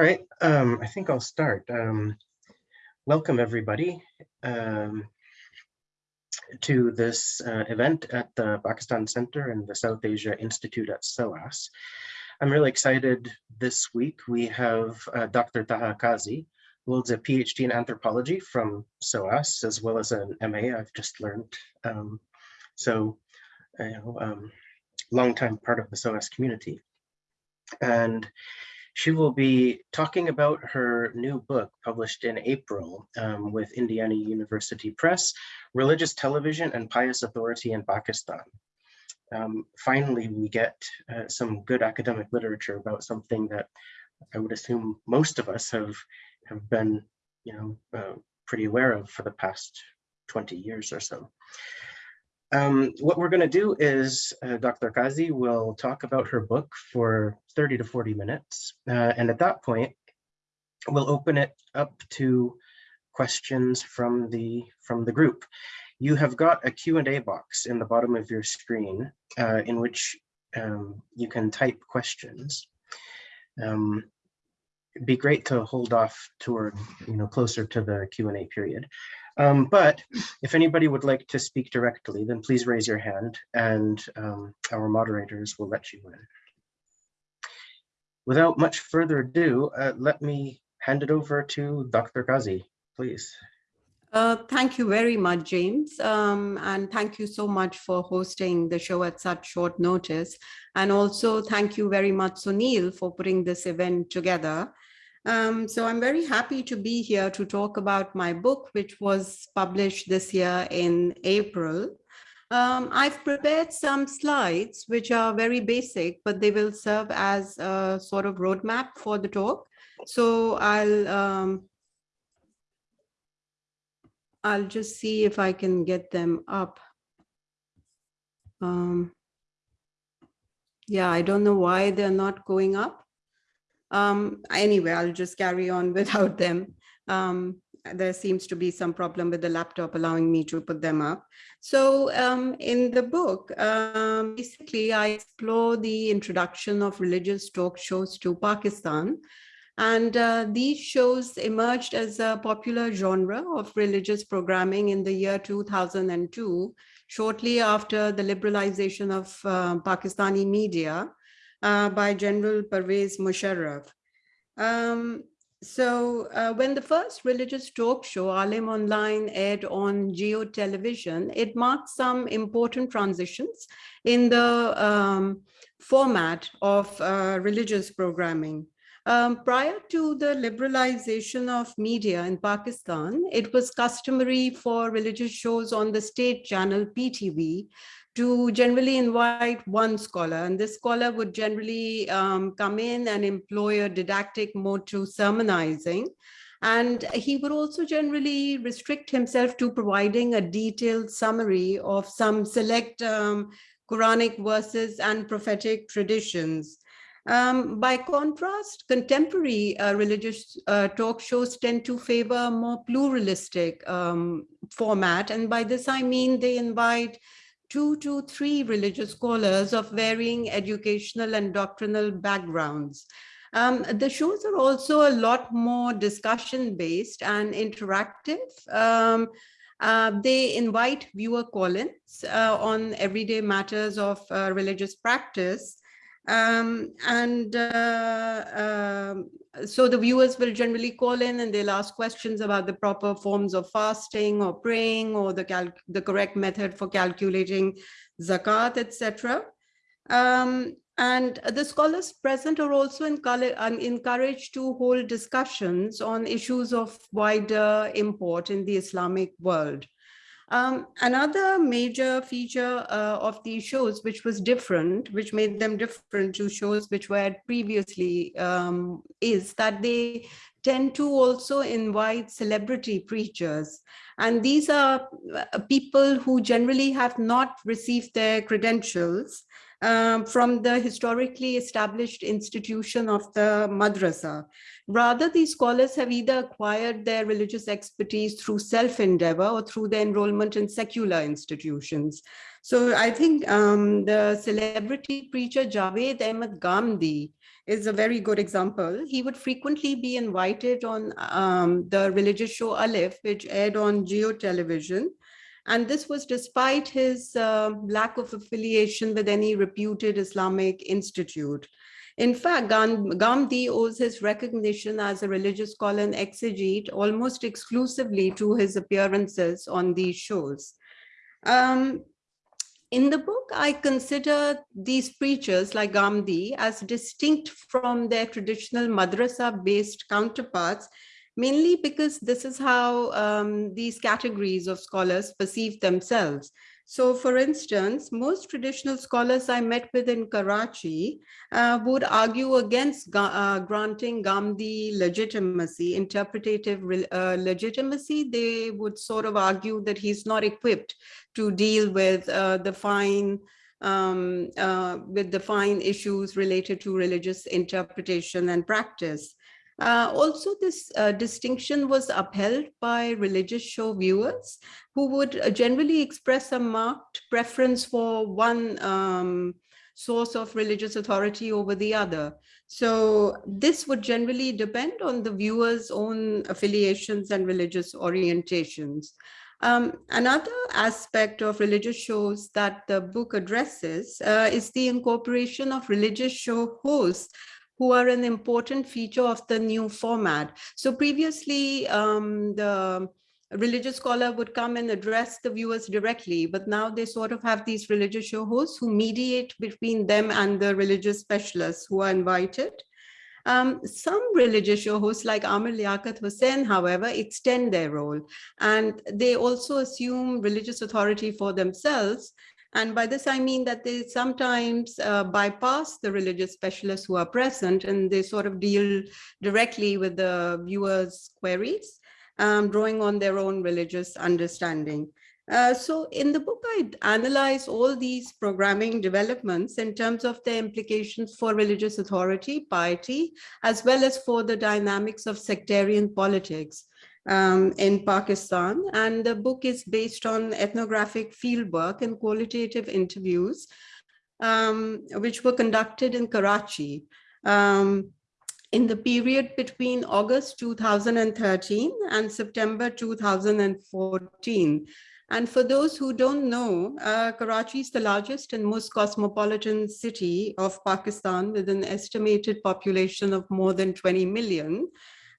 All right, um, I think I'll start. Um, welcome everybody um, to this uh, event at the Pakistan Center and the South Asia Institute at SOAS. I'm really excited this week. We have uh, Dr. Taha Kazi, who holds a PhD in anthropology from SOAS, as well as an MA I've just learned. Um, so, you know, um, long time part of the SOAS community. And she will be talking about her new book published in April um, with Indiana University Press, Religious Television and Pious Authority in Pakistan. Um, finally, we get uh, some good academic literature about something that I would assume most of us have, have been you know, uh, pretty aware of for the past 20 years or so. Um, what we're going to do is uh, Dr. Kazi will talk about her book for 30 to 40 minutes. Uh, and at that point, we'll open it up to questions from the from the group. You have got a Q&A box in the bottom of your screen uh, in which um, you can type questions. Um, it'd be great to hold off toward, you know, closer to the Q&A period. Um, but if anybody would like to speak directly, then please raise your hand and um, our moderators will let you in. Without much further ado, uh, let me hand it over to Dr. Kazi, please. Uh, thank you very much, James. Um, and thank you so much for hosting the show at such short notice. And also thank you very much, Sunil, for putting this event together. Um, so I'm very happy to be here to talk about my book, which was published this year in April. Um, I've prepared some slides, which are very basic, but they will serve as a sort of roadmap for the talk. So I'll um, I'll just see if I can get them up. Um, yeah, I don't know why they're not going up. Um, anyway, I'll just carry on without them. Um, there seems to be some problem with the laptop allowing me to put them up. So um, in the book, um, basically, I explore the introduction of religious talk shows to Pakistan. And uh, these shows emerged as a popular genre of religious programming in the year 2002, shortly after the liberalization of uh, Pakistani media uh, by General Pervez Musharraf. Um, so uh, when the first religious talk show, Alim Online, aired on Geo Television, it marked some important transitions in the um, format of uh, religious programming. Um, prior to the liberalization of media in Pakistan, it was customary for religious shows on the state channel PTV to generally invite one scholar and this scholar would generally um, come in and employ a didactic mode to sermonizing and he would also generally restrict himself to providing a detailed summary of some select um, Quranic verses and prophetic traditions. Um, by contrast, contemporary uh, religious uh, talk shows tend to favor a more pluralistic um, format. And by this, I mean they invite two to three religious scholars of varying educational and doctrinal backgrounds. Um, the shows are also a lot more discussion based and interactive. Um, uh, they invite viewer call-ins uh, on everyday matters of uh, religious practice. Um, and uh, um, so the viewers will generally call in and they'll ask questions about the proper forms of fasting or praying or the, the correct method for calculating zakat, etc. Um, and the scholars present are also encouraged to hold discussions on issues of wider import in the Islamic world. Um, another major feature uh, of these shows, which was different, which made them different to shows which were previously, um, is that they tend to also invite celebrity preachers. And these are uh, people who generally have not received their credentials um, from the historically established institution of the madrasa. Rather, these scholars have either acquired their religious expertise through self-endeavor or through their enrollment in secular institutions. So I think um, the celebrity preacher Javed Ahmed Ghamidi is a very good example. He would frequently be invited on um, the religious show Alif, which aired on Geo Television. And this was despite his uh, lack of affiliation with any reputed Islamic institute. In fact, Ghamidi owes his recognition as a religious scholar and exegete almost exclusively to his appearances on these shows. Um, in the book, I consider these preachers like Ghamidi as distinct from their traditional madrasa-based counterparts, mainly because this is how um, these categories of scholars perceive themselves. So for instance, most traditional scholars I met with in Karachi uh, would argue against uh, granting Ghamidi legitimacy, interpretative uh, legitimacy. They would sort of argue that he's not equipped to deal with uh, the fine um, uh, with the fine issues related to religious interpretation and practice. Uh, also, this uh, distinction was upheld by religious show viewers who would uh, generally express a marked preference for one um, source of religious authority over the other. So this would generally depend on the viewer's own affiliations and religious orientations. Um, another aspect of religious shows that the book addresses uh, is the incorporation of religious show hosts who are an important feature of the new format. So previously, um, the religious scholar would come and address the viewers directly, but now they sort of have these religious show hosts who mediate between them and the religious specialists who are invited. Um, some religious show hosts like Amir Liaquat Hussain, however, extend their role and they also assume religious authority for themselves and by this, I mean that they sometimes uh, bypass the religious specialists who are present and they sort of deal directly with the viewers' queries, um, drawing on their own religious understanding. Uh, so in the book, I analyze all these programming developments in terms of their implications for religious authority, piety, as well as for the dynamics of sectarian politics um, in Pakistan. And the book is based on ethnographic fieldwork and qualitative interviews, um, which were conducted in Karachi. Um, in the period between August 2013 and September 2014. And for those who don't know, uh, Karachi is the largest and most cosmopolitan city of Pakistan with an estimated population of more than 20 million.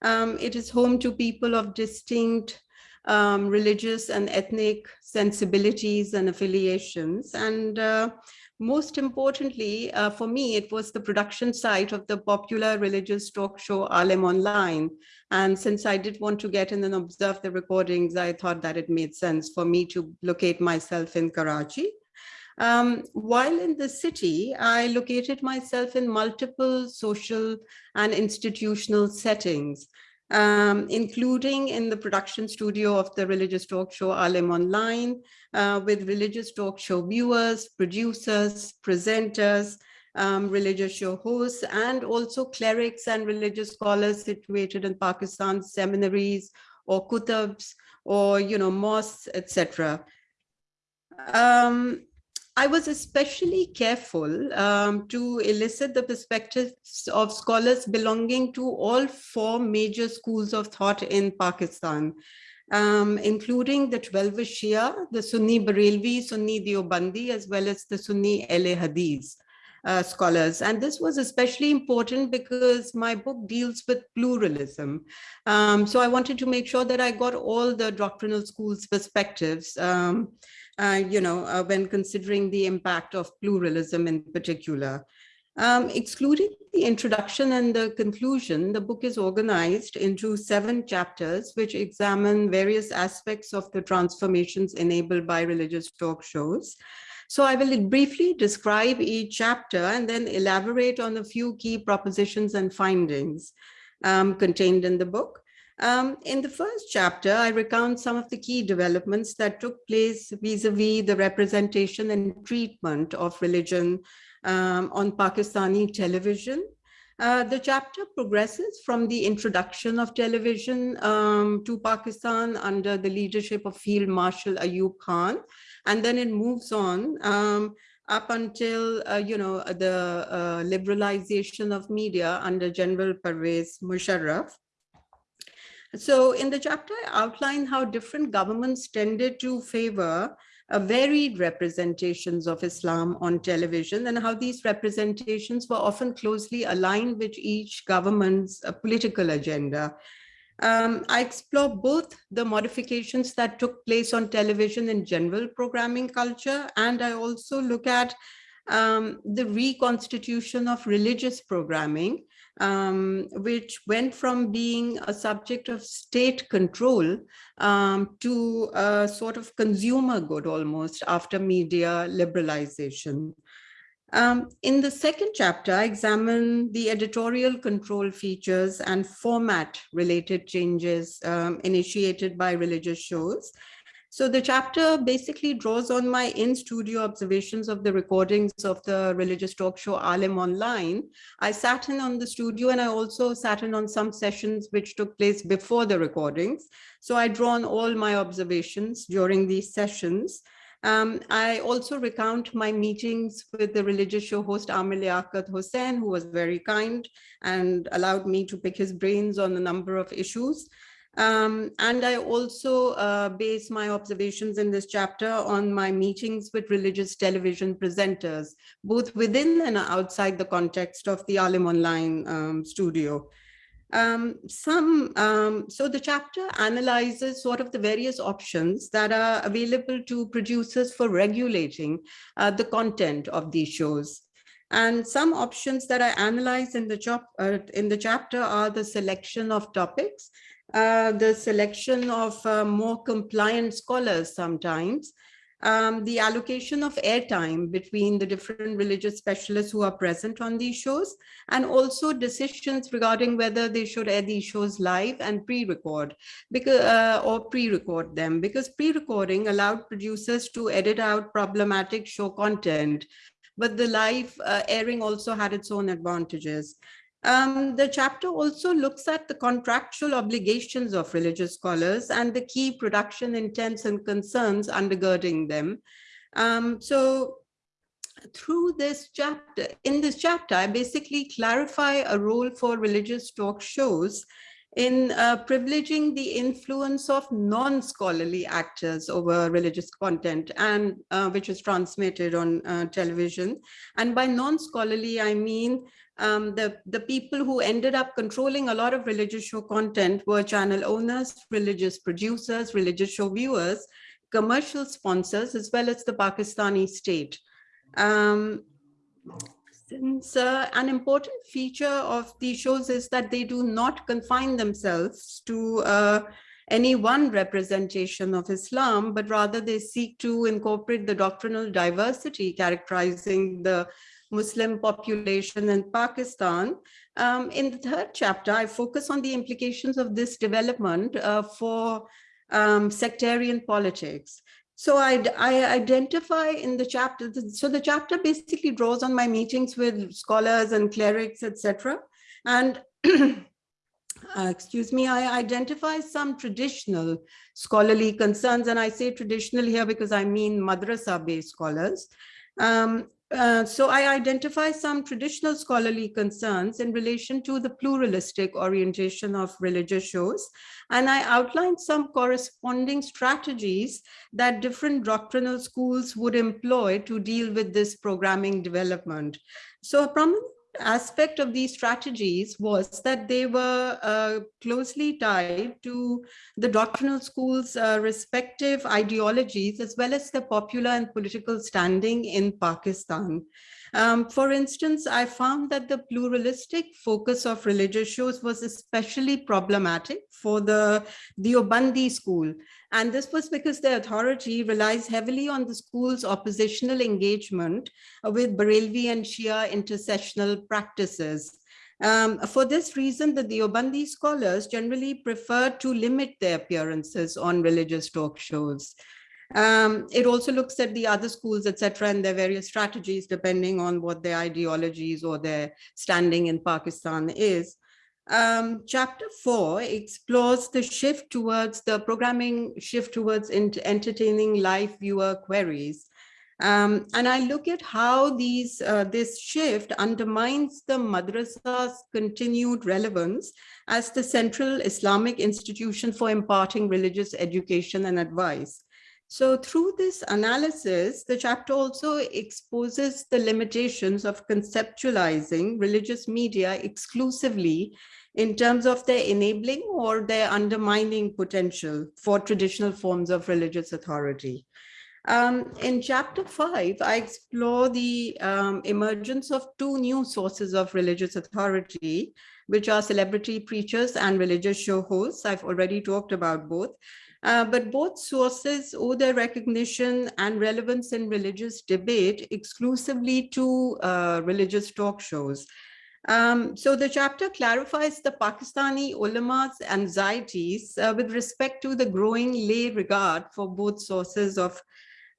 Um, it is home to people of distinct um, religious and ethnic sensibilities and affiliations. And uh, most importantly, uh, for me, it was the production site of the popular religious talk show Alim Online. And since I did want to get in and observe the recordings, I thought that it made sense for me to locate myself in Karachi. Um, while in the city, I located myself in multiple social and institutional settings, um, including in the production studio of the religious talk show Alim Online, uh, with religious talk show viewers, producers, presenters, um, religious show hosts, and also clerics and religious scholars situated in Pakistan seminaries or kutabs or, you know, mosques, etc. Um, I was especially careful um, to elicit the perspectives of scholars belonging to all four major schools of thought in Pakistan, um, including the 12 Shia, the Sunni Barelvi, Sunni Deobandi, as well as the Sunni Ahle Hadith. Uh, scholars. And this was especially important because my book deals with pluralism. Um, so I wanted to make sure that I got all the doctrinal schools perspectives. Um, you know, uh, when considering the impact of pluralism in particular. Um, excluding the introduction and the conclusion, the book is organized into seven chapters, which examine various aspects of the transformations enabled by religious talk shows. So I will briefly describe each chapter and then elaborate on a few key propositions and findings um, contained in the book. Um, in the first chapter, I recount some of the key developments that took place vis-a-vis -vis the representation and treatment of religion um, on Pakistani television. Uh, the chapter progresses from the introduction of television um, to Pakistan under the leadership of Field Marshal Ayub Khan, and then it moves on um, up until, uh, you know, the uh, liberalization of media under General Pervez Musharraf. So in the chapter, I outline how different governments tended to favor uh, varied representations of Islam on television and how these representations were often closely aligned with each government's uh, political agenda. Um, I explore both the modifications that took place on television in general programming culture, and I also look at um, the reconstitution of religious programming, um, which went from being a subject of state control um, to a sort of consumer good almost after media liberalization. Um, in the second chapter, I examine the editorial control features and format related changes um, initiated by religious shows. So the chapter basically draws on my in-studio observations of the recordings of the religious talk show Alim Online. I sat in on the studio and I also sat in on some sessions which took place before the recordings. So I draw on all my observations during these sessions. Um, I also recount my meetings with the religious show host Amir Liaquat Hussain, who was very kind and allowed me to pick his brains on a number of issues. Um, and I also uh, base my observations in this chapter on my meetings with religious television presenters, both within and outside the context of the Alim Online um, studio. Um, some, um, so the chapter analyzes sort of the various options that are available to producers for regulating uh, the content of these shows. And some options that I analyze in the, uh, in the chapter are the selection of topics, uh, the selection of uh, more compliant scholars sometimes, um, the allocation of airtime between the different religious specialists who are present on these shows, and also decisions regarding whether they should air these shows live and pre-record uh, or pre-record them because pre-recording allowed producers to edit out problematic show content but the live uh, airing also had its own advantages. Um, the chapter also looks at the contractual obligations of religious scholars and the key production intents and concerns undergirding them. Um, so through this chapter, in this chapter, I basically clarify a role for religious talk shows in uh, privileging the influence of non-scholarly actors over religious content and uh, which is transmitted on uh, television. And by non-scholarly, I mean um, the, the people who ended up controlling a lot of religious show content were channel owners, religious producers, religious show viewers, commercial sponsors, as well as the Pakistani state. Um, since uh, an important feature of these shows is that they do not confine themselves to uh, any one representation of Islam, but rather they seek to incorporate the doctrinal diversity characterizing the Muslim population in Pakistan. Um, in the third chapter, I focus on the implications of this development uh, for um, sectarian politics. So I, I, identify in the chapter, so the chapter basically draws on my meetings with scholars and clerics, etc. And uh, excuse me, I identify some traditional scholarly concerns, and I say traditional here because I mean madrasa-based scholars. Um, uh, so I identify some traditional scholarly concerns in relation to the pluralistic orientation of religious shows, and I outlined some corresponding strategies that different doctrinal schools would employ to deal with this programming development. So a prominent aspect of these strategies was that they were uh, closely tied to the doctrinal schools' uh, respective ideologies, as well as the popular and political standing in Pakistan. Um, for instance, I found that the pluralistic focus of religious shows was especially problematic for the Deobandi school. And this was because the authority relies heavily on the school's oppositional engagement with Barelvi and Shia intercessional practices. Um, for this reason, the Deobandi scholars generally prefer to limit their appearances on religious talk shows. Um, it also looks at the other schools, etc., and their various strategies depending on what their ideologies or their standing in Pakistan is. Um, chapter four explores the shift towards the programming shift towards entertaining live viewer queries. Um, and I look at how these uh, this shift undermines the madrasa's continued relevance as the central Islamic institution for imparting religious education and advice. So through this analysis, the chapter also exposes the limitations of conceptualizing religious media exclusively in terms of their enabling or their undermining potential for traditional forms of religious authority. Um, in chapter five, I explore the um, emergence of two new sources of religious authority, which are celebrity preachers and religious show hosts. I've already talked about both. Uh, but both sources owe their recognition and relevance in religious debate exclusively to uh, religious talk shows. Um, so the chapter clarifies the Pakistani ulama's anxieties uh, with respect to the growing lay regard for both sources of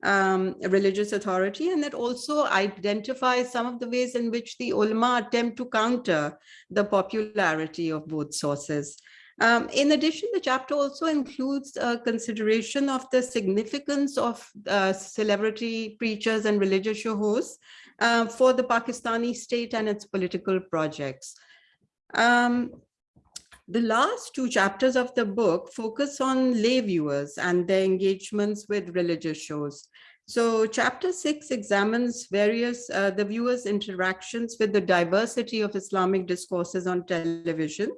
um, religious authority. And it also identifies some of the ways in which the ulama attempt to counter the popularity of both sources. Um, in addition, the chapter also includes a consideration of the significance of uh, celebrity preachers and religious show hosts uh, for the Pakistani state and its political projects. Um, the last two chapters of the book focus on lay viewers and their engagements with religious shows. So chapter six examines various, uh, the viewers' interactions with the diversity of Islamic discourses on television.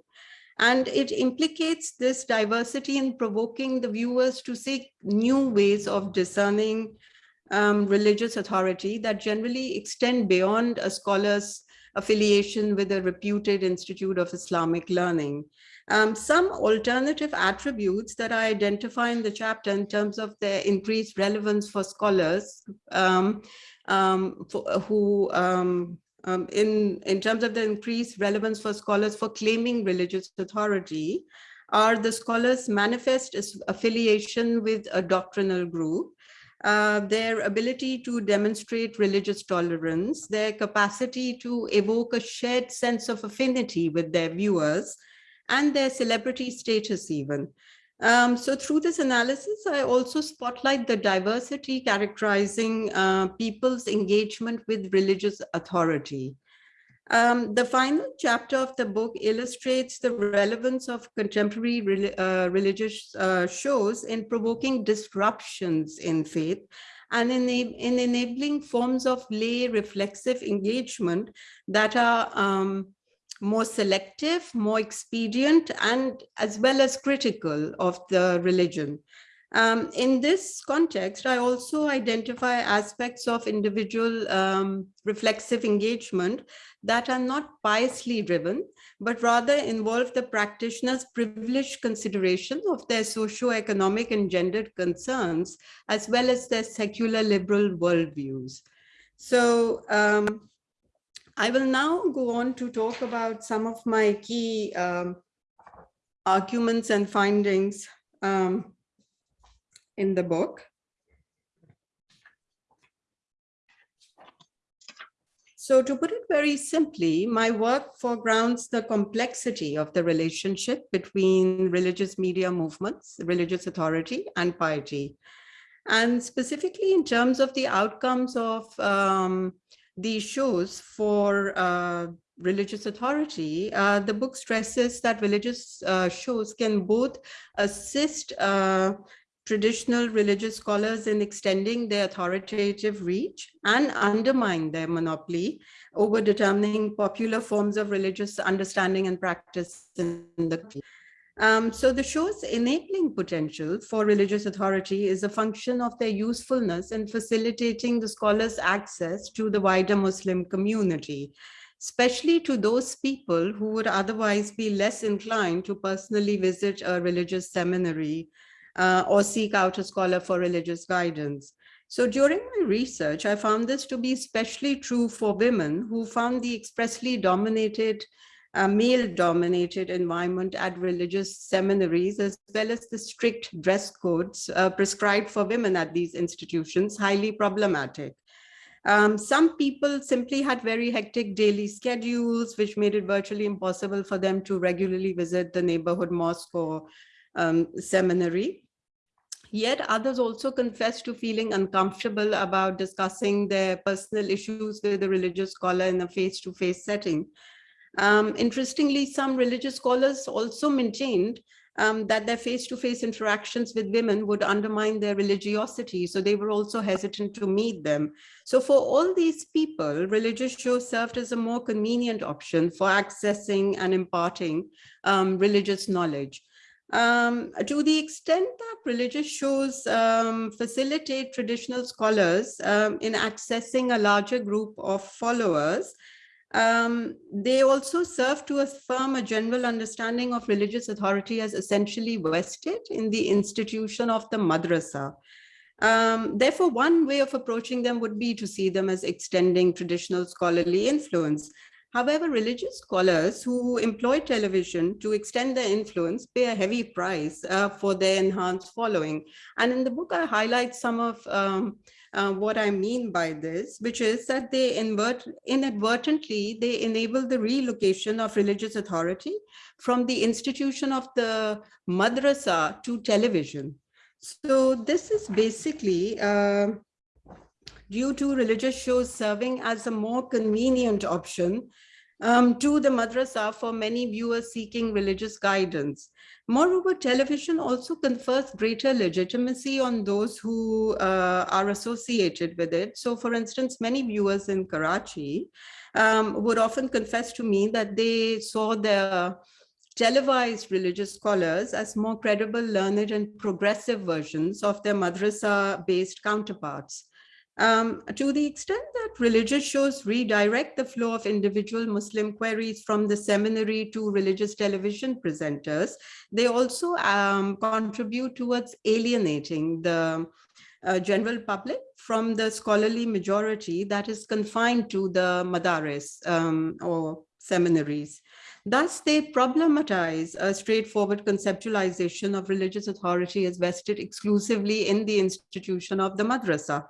And it implicates this diversity in provoking the viewers to seek new ways of discerning um, religious authority that generally extend beyond a scholar's affiliation with a reputed institute of Islamic learning. Um, some alternative attributes that I identify in the chapter in terms of their increased relevance for scholars um, um, for, who, um, in, in terms of the increased relevance for scholars for claiming religious authority, are the scholars manifest affiliation with a doctrinal group, uh, their ability to demonstrate religious tolerance, their capacity to evoke a shared sense of affinity with their viewers, and their celebrity status even. Um, so through this analysis, I also spotlight the diversity characterizing uh, people's engagement with religious authority. Um, the final chapter of the book illustrates the relevance of contemporary uh, religious uh, shows in provoking disruptions in faith and in, in enabling forms of lay reflexive engagement that are um, more selective, more expedient, and as well as critical of the religion. Um, in this context, I also identify aspects of individual um, reflexive engagement that are not piously driven, but rather involve the practitioner's privileged consideration of their socio-economic and gendered concerns, as well as their secular liberal worldviews. So um, I will now go on to talk about some of my key um, arguments and findings um, in the book. So to put it very simply, my work foregrounds the complexity of the relationship between religious media movements, religious authority, and piety. And specifically in terms of the outcomes of um, these shows for uh, religious authority, uh, the book stresses that religious uh, shows can both assist uh, traditional religious scholars in extending their authoritative reach and undermine their monopoly over determining popular forms of religious understanding and practice in the country. Um, so the show's enabling potential for religious authority is a function of their usefulness in facilitating the scholars' access to the wider Muslim community, especially to those people who would otherwise be less inclined to personally visit a religious seminary uh, or seek out a scholar for religious guidance. So during my research, I found this to be especially true for women who found the expressly dominated a male-dominated environment at religious seminaries, as well as the strict dress codes uh, prescribed for women at these institutions, highly problematic. Um, some people simply had very hectic daily schedules, which made it virtually impossible for them to regularly visit the neighborhood mosque or um, seminary. Yet others also confessed to feeling uncomfortable about discussing their personal issues with a religious scholar in a face-to-face -face setting. Um, interestingly, some religious scholars also maintained um, that their face-to-face -face interactions with women would undermine their religiosity. So they were also hesitant to meet them. So for all these people, religious shows served as a more convenient option for accessing and imparting um, religious knowledge. Um, to the extent that religious shows um, facilitate traditional scholars um, in accessing a larger group of followers, um, they also serve to affirm a general understanding of religious authority as essentially vested in the institution of the madrasa. Um, therefore, one way of approaching them would be to see them as extending traditional scholarly influence. However, religious scholars who employ television to extend their influence pay a heavy price uh, for their enhanced following. And in the book, I highlight some of um, uh, what I mean by this, which is that they invert, inadvertently, they enable the relocation of religious authority from the institution of the madrasa to television. So this is basically uh, due to religious shows serving as a more convenient option um, to the madrasa for many viewers seeking religious guidance. Moreover, television also confers greater legitimacy on those who uh, are associated with it. So for instance, many viewers in Karachi um, would often confess to me that they saw their televised religious scholars as more credible, learned and progressive versions of their madrasa-based counterparts. Um, to the extent that religious shows redirect the flow of individual Muslim queries from the seminary to religious television presenters, they also um, contribute towards alienating the uh, general public from the scholarly majority that is confined to the madaris um, or seminaries. Thus, they problematize a straightforward conceptualization of religious authority as vested exclusively in the institution of the madrasa.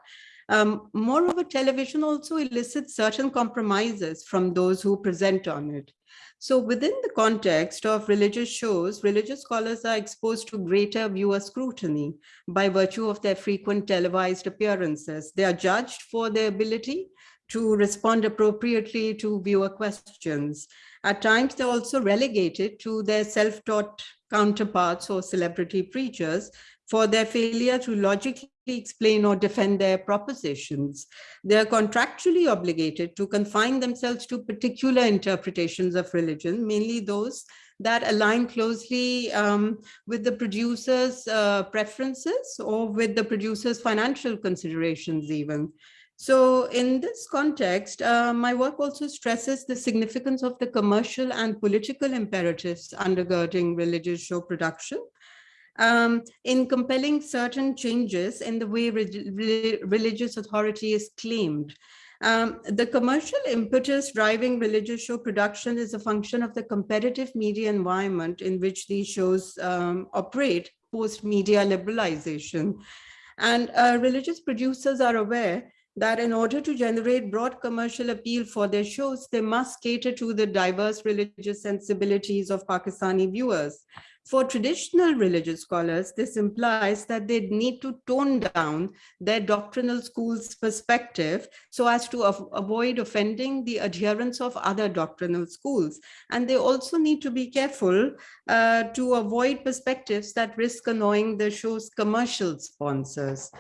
Um, moreover, television also elicits certain compromises from those who present on it. So within the context of religious shows, religious scholars are exposed to greater viewer scrutiny by virtue of their frequent televised appearances. They are judged for their ability to respond appropriately to viewer questions. At times, they're also relegated to their self-taught counterparts or celebrity preachers for their failure to logically explain or defend their propositions. They are contractually obligated to confine themselves to particular interpretations of religion, mainly those that align closely um, with the producer's uh, preferences or with the producer's financial considerations even. So in this context, uh, my work also stresses the significance of the commercial and political imperatives undergirding religious show production um, in compelling certain changes in the way re religious authority is claimed. Um, the commercial impetus driving religious show production is a function of the competitive media environment in which these shows um, operate post-media liberalization. And uh, religious producers are aware that in order to generate broad commercial appeal for their shows, they must cater to the diverse religious sensibilities of Pakistani viewers. For traditional religious scholars, this implies that they need to tone down their doctrinal school's perspective so as to avoid offending the adherents of other doctrinal schools. And they also need to be careful uh, to avoid perspectives that risk annoying the show's commercial sponsors.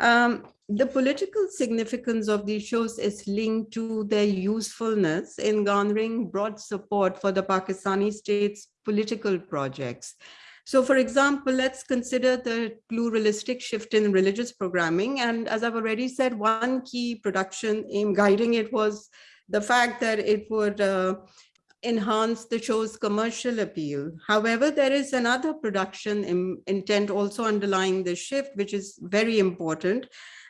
Um, the political significance of these shows is linked to their usefulness in garnering broad support for the Pakistani state's political projects. So for example, let's consider the pluralistic shift in religious programming. And as I've already said, one key production aim guiding it was the fact that it would uh, enhance the show's commercial appeal. However, there is another production in, intent also underlying the shift, which is very important,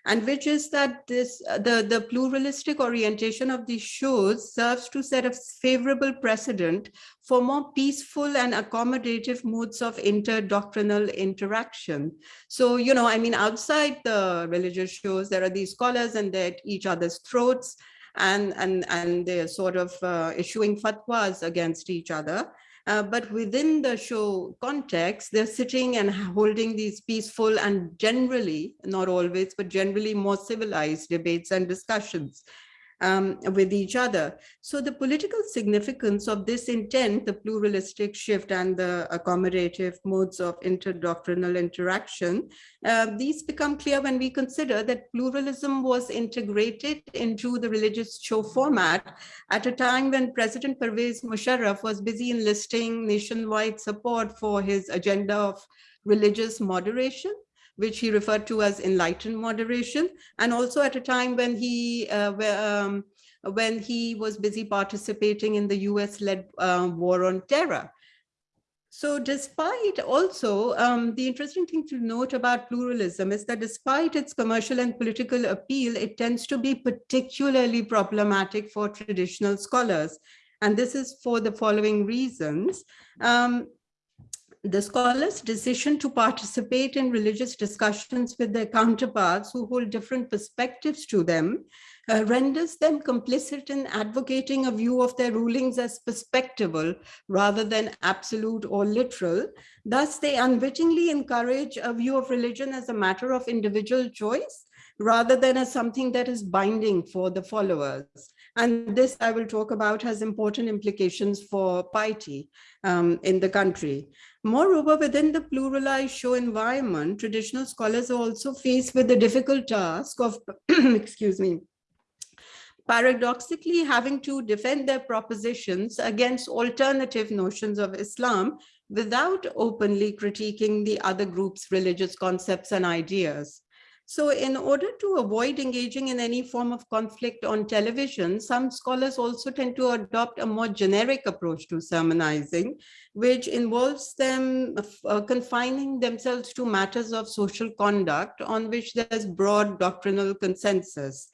and which is that this the, the pluralistic orientation of these shows serves to set a favorable precedent for more peaceful and accommodative modes of interdoctrinal interaction. So, you know, I mean, outside the religious shows, there are these scholars and they're at each other's throats and, and, and they're sort of uh, issuing fatwas against each other. Uh, but within the show context, they're sitting and holding these peaceful and generally, not always, but generally more civilized debates and discussions um, with each other. So the political significance of this intent, the pluralistic shift and the accommodative modes of interdoctrinal interaction, uh, these become clear when we consider that pluralism was integrated into the religious show format at a time when President Pervez Musharraf was busy enlisting nationwide support for his agenda of religious moderation which he referred to as enlightened moderation, and also at a time when he uh, um, when he was busy participating in the US-led uh, war on terror. So despite also, um, the interesting thing to note about pluralism is that despite its commercial and political appeal, it tends to be particularly problematic for traditional scholars. And this is for the following reasons. Um, the scholars' decision to participate in religious discussions with their counterparts who hold different perspectives to them uh, renders them complicit in advocating a view of their rulings as perspectival rather than absolute or literal. Thus, they unwittingly encourage a view of religion as a matter of individual choice rather than as something that is binding for the followers. And this I will talk about has important implications for piety um, in the country. Moreover, within the pluralized show environment, traditional scholars are also faced with the difficult task of, excuse me, paradoxically having to defend their propositions against alternative notions of Islam without openly critiquing the other group's religious concepts and ideas. So in order to avoid engaging in any form of conflict on television, some scholars also tend to adopt a more generic approach to sermonizing, which involves them uh, confining themselves to matters of social conduct on which there's broad doctrinal consensus.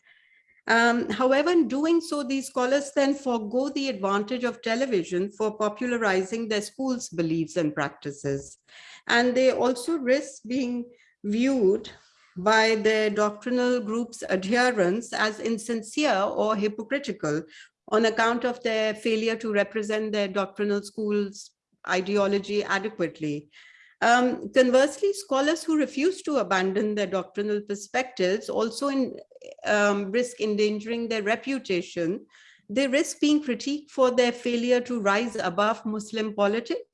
Um, however, in doing so, these scholars then forego the advantage of television for popularizing their school's beliefs and practices. And they also risk being viewed by their doctrinal group's adherents as insincere or hypocritical on account of their failure to represent their doctrinal school's ideology adequately. Um, conversely, scholars who refuse to abandon their doctrinal perspectives also in, um, risk endangering their reputation. They risk being critiqued for their failure to rise above Muslim politics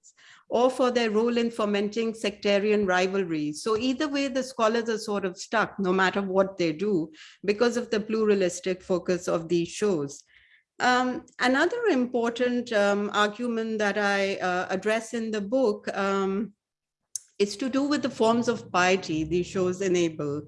or for their role in fomenting sectarian rivalries. So either way, the scholars are sort of stuck no matter what they do because of the pluralistic focus of these shows. Um, another important um, argument that I uh, address in the book um, is to do with the forms of piety these shows enable.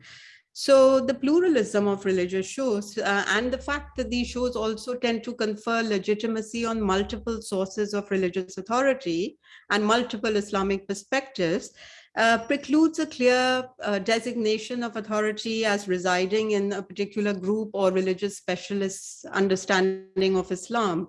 So the pluralism of religious shows uh, and the fact that these shows also tend to confer legitimacy on multiple sources of religious authority and multiple Islamic perspectives uh, precludes a clear uh, designation of authority as residing in a particular group or religious specialist understanding of Islam.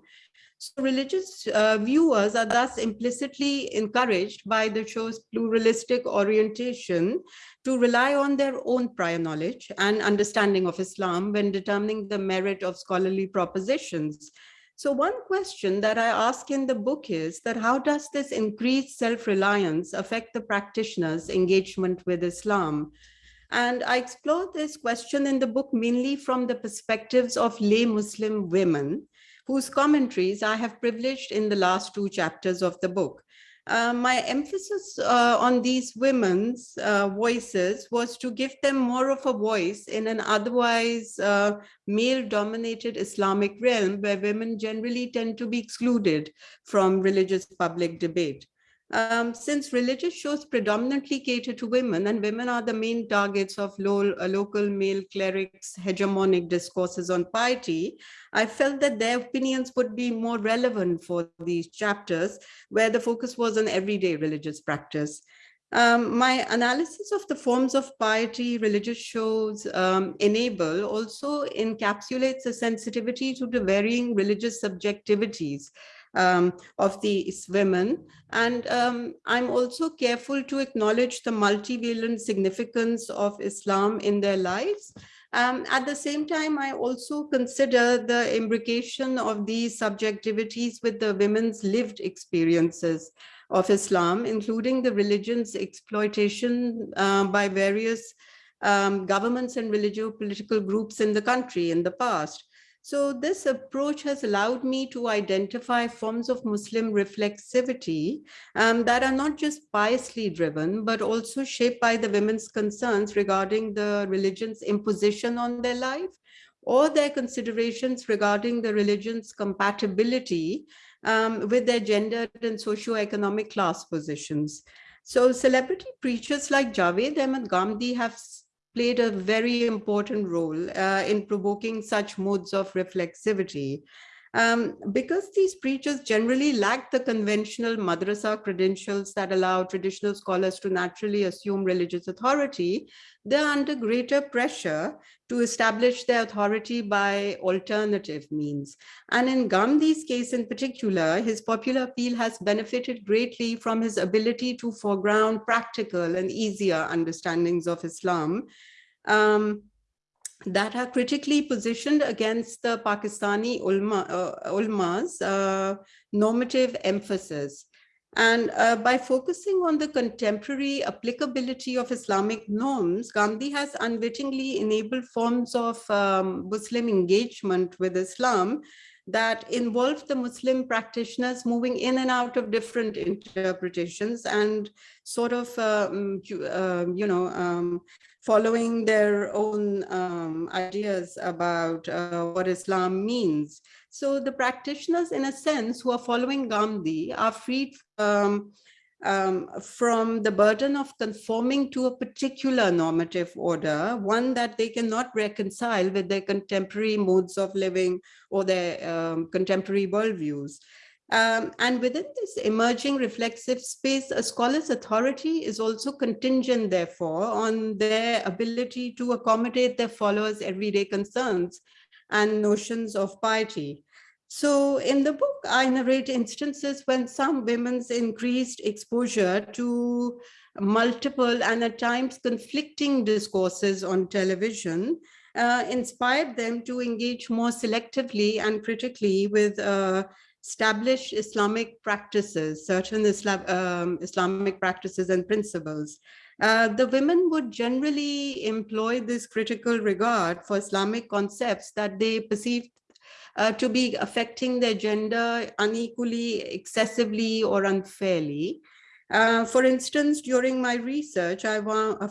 So religious uh, viewers are thus implicitly encouraged by the show's pluralistic orientation to rely on their own prior knowledge and understanding of Islam when determining the merit of scholarly propositions. So one question that I ask in the book is that how does this increased self-reliance affect the practitioner's engagement with Islam? And I explore this question in the book mainly from the perspectives of lay Muslim women whose commentaries I have privileged in the last two chapters of the book. Uh, my emphasis uh, on these women's uh, voices was to give them more of a voice in an otherwise uh, male-dominated Islamic realm where women generally tend to be excluded from religious public debate. Um, since religious shows predominantly cater to women and women are the main targets of uh, local male clerics hegemonic discourses on piety, I felt that their opinions would be more relevant for these chapters where the focus was on everyday religious practice. Um, my analysis of the forms of piety religious shows um, enable also encapsulates a sensitivity to the varying religious subjectivities um, of these women. And um, I'm also careful to acknowledge the multivalent significance of Islam in their lives. Um, at the same time, I also consider the imbrication of these subjectivities with the women's lived experiences of Islam, including the religion's exploitation uh, by various um, governments and religious political groups in the country in the past. So this approach has allowed me to identify forms of Muslim reflexivity um, that are not just piously driven, but also shaped by the women's concerns regarding the religion's imposition on their life or their considerations regarding the religion's compatibility um, with their gendered and socio-economic class positions. So celebrity preachers like Javed Ahmed Ghamidi have played a very important role uh, in provoking such modes of reflexivity. Um, because these preachers generally lack the conventional madrasa credentials that allow traditional scholars to naturally assume religious authority, they're under greater pressure to establish their authority by alternative means. And in Ghamidi's case in particular, his popular appeal has benefited greatly from his ability to foreground practical and easier understandings of Islam, um, that are critically positioned against the Pakistani ulama, uh, ulama's uh, normative emphasis. And uh, by focusing on the contemporary applicability of Islamic norms, Ghamidi has unwittingly enabled forms of um, Muslim engagement with Islam that involve the Muslim practitioners moving in and out of different interpretations and sort of, um, you, uh, you know, um, following their own um, ideas about uh, what Islam means. So the practitioners, in a sense, who are following Ghamidi are freed um, um, from the burden of conforming to a particular normative order, one that they cannot reconcile with their contemporary modes of living or their um, contemporary worldviews. Um, and within this emerging reflexive space, a scholar's authority is also contingent, therefore, on their ability to accommodate their followers' everyday concerns and notions of piety. So in the book, I narrate instances when some women's increased exposure to multiple and at times conflicting discourses on television uh, inspired them to engage more selectively and critically with uh, established Islamic practices, certain Islam, um, Islamic practices and principles. Uh, the women would generally employ this critical regard for Islamic concepts that they perceived uh, to be affecting their gender unequally, excessively, or unfairly. Uh, for instance, during my research, I,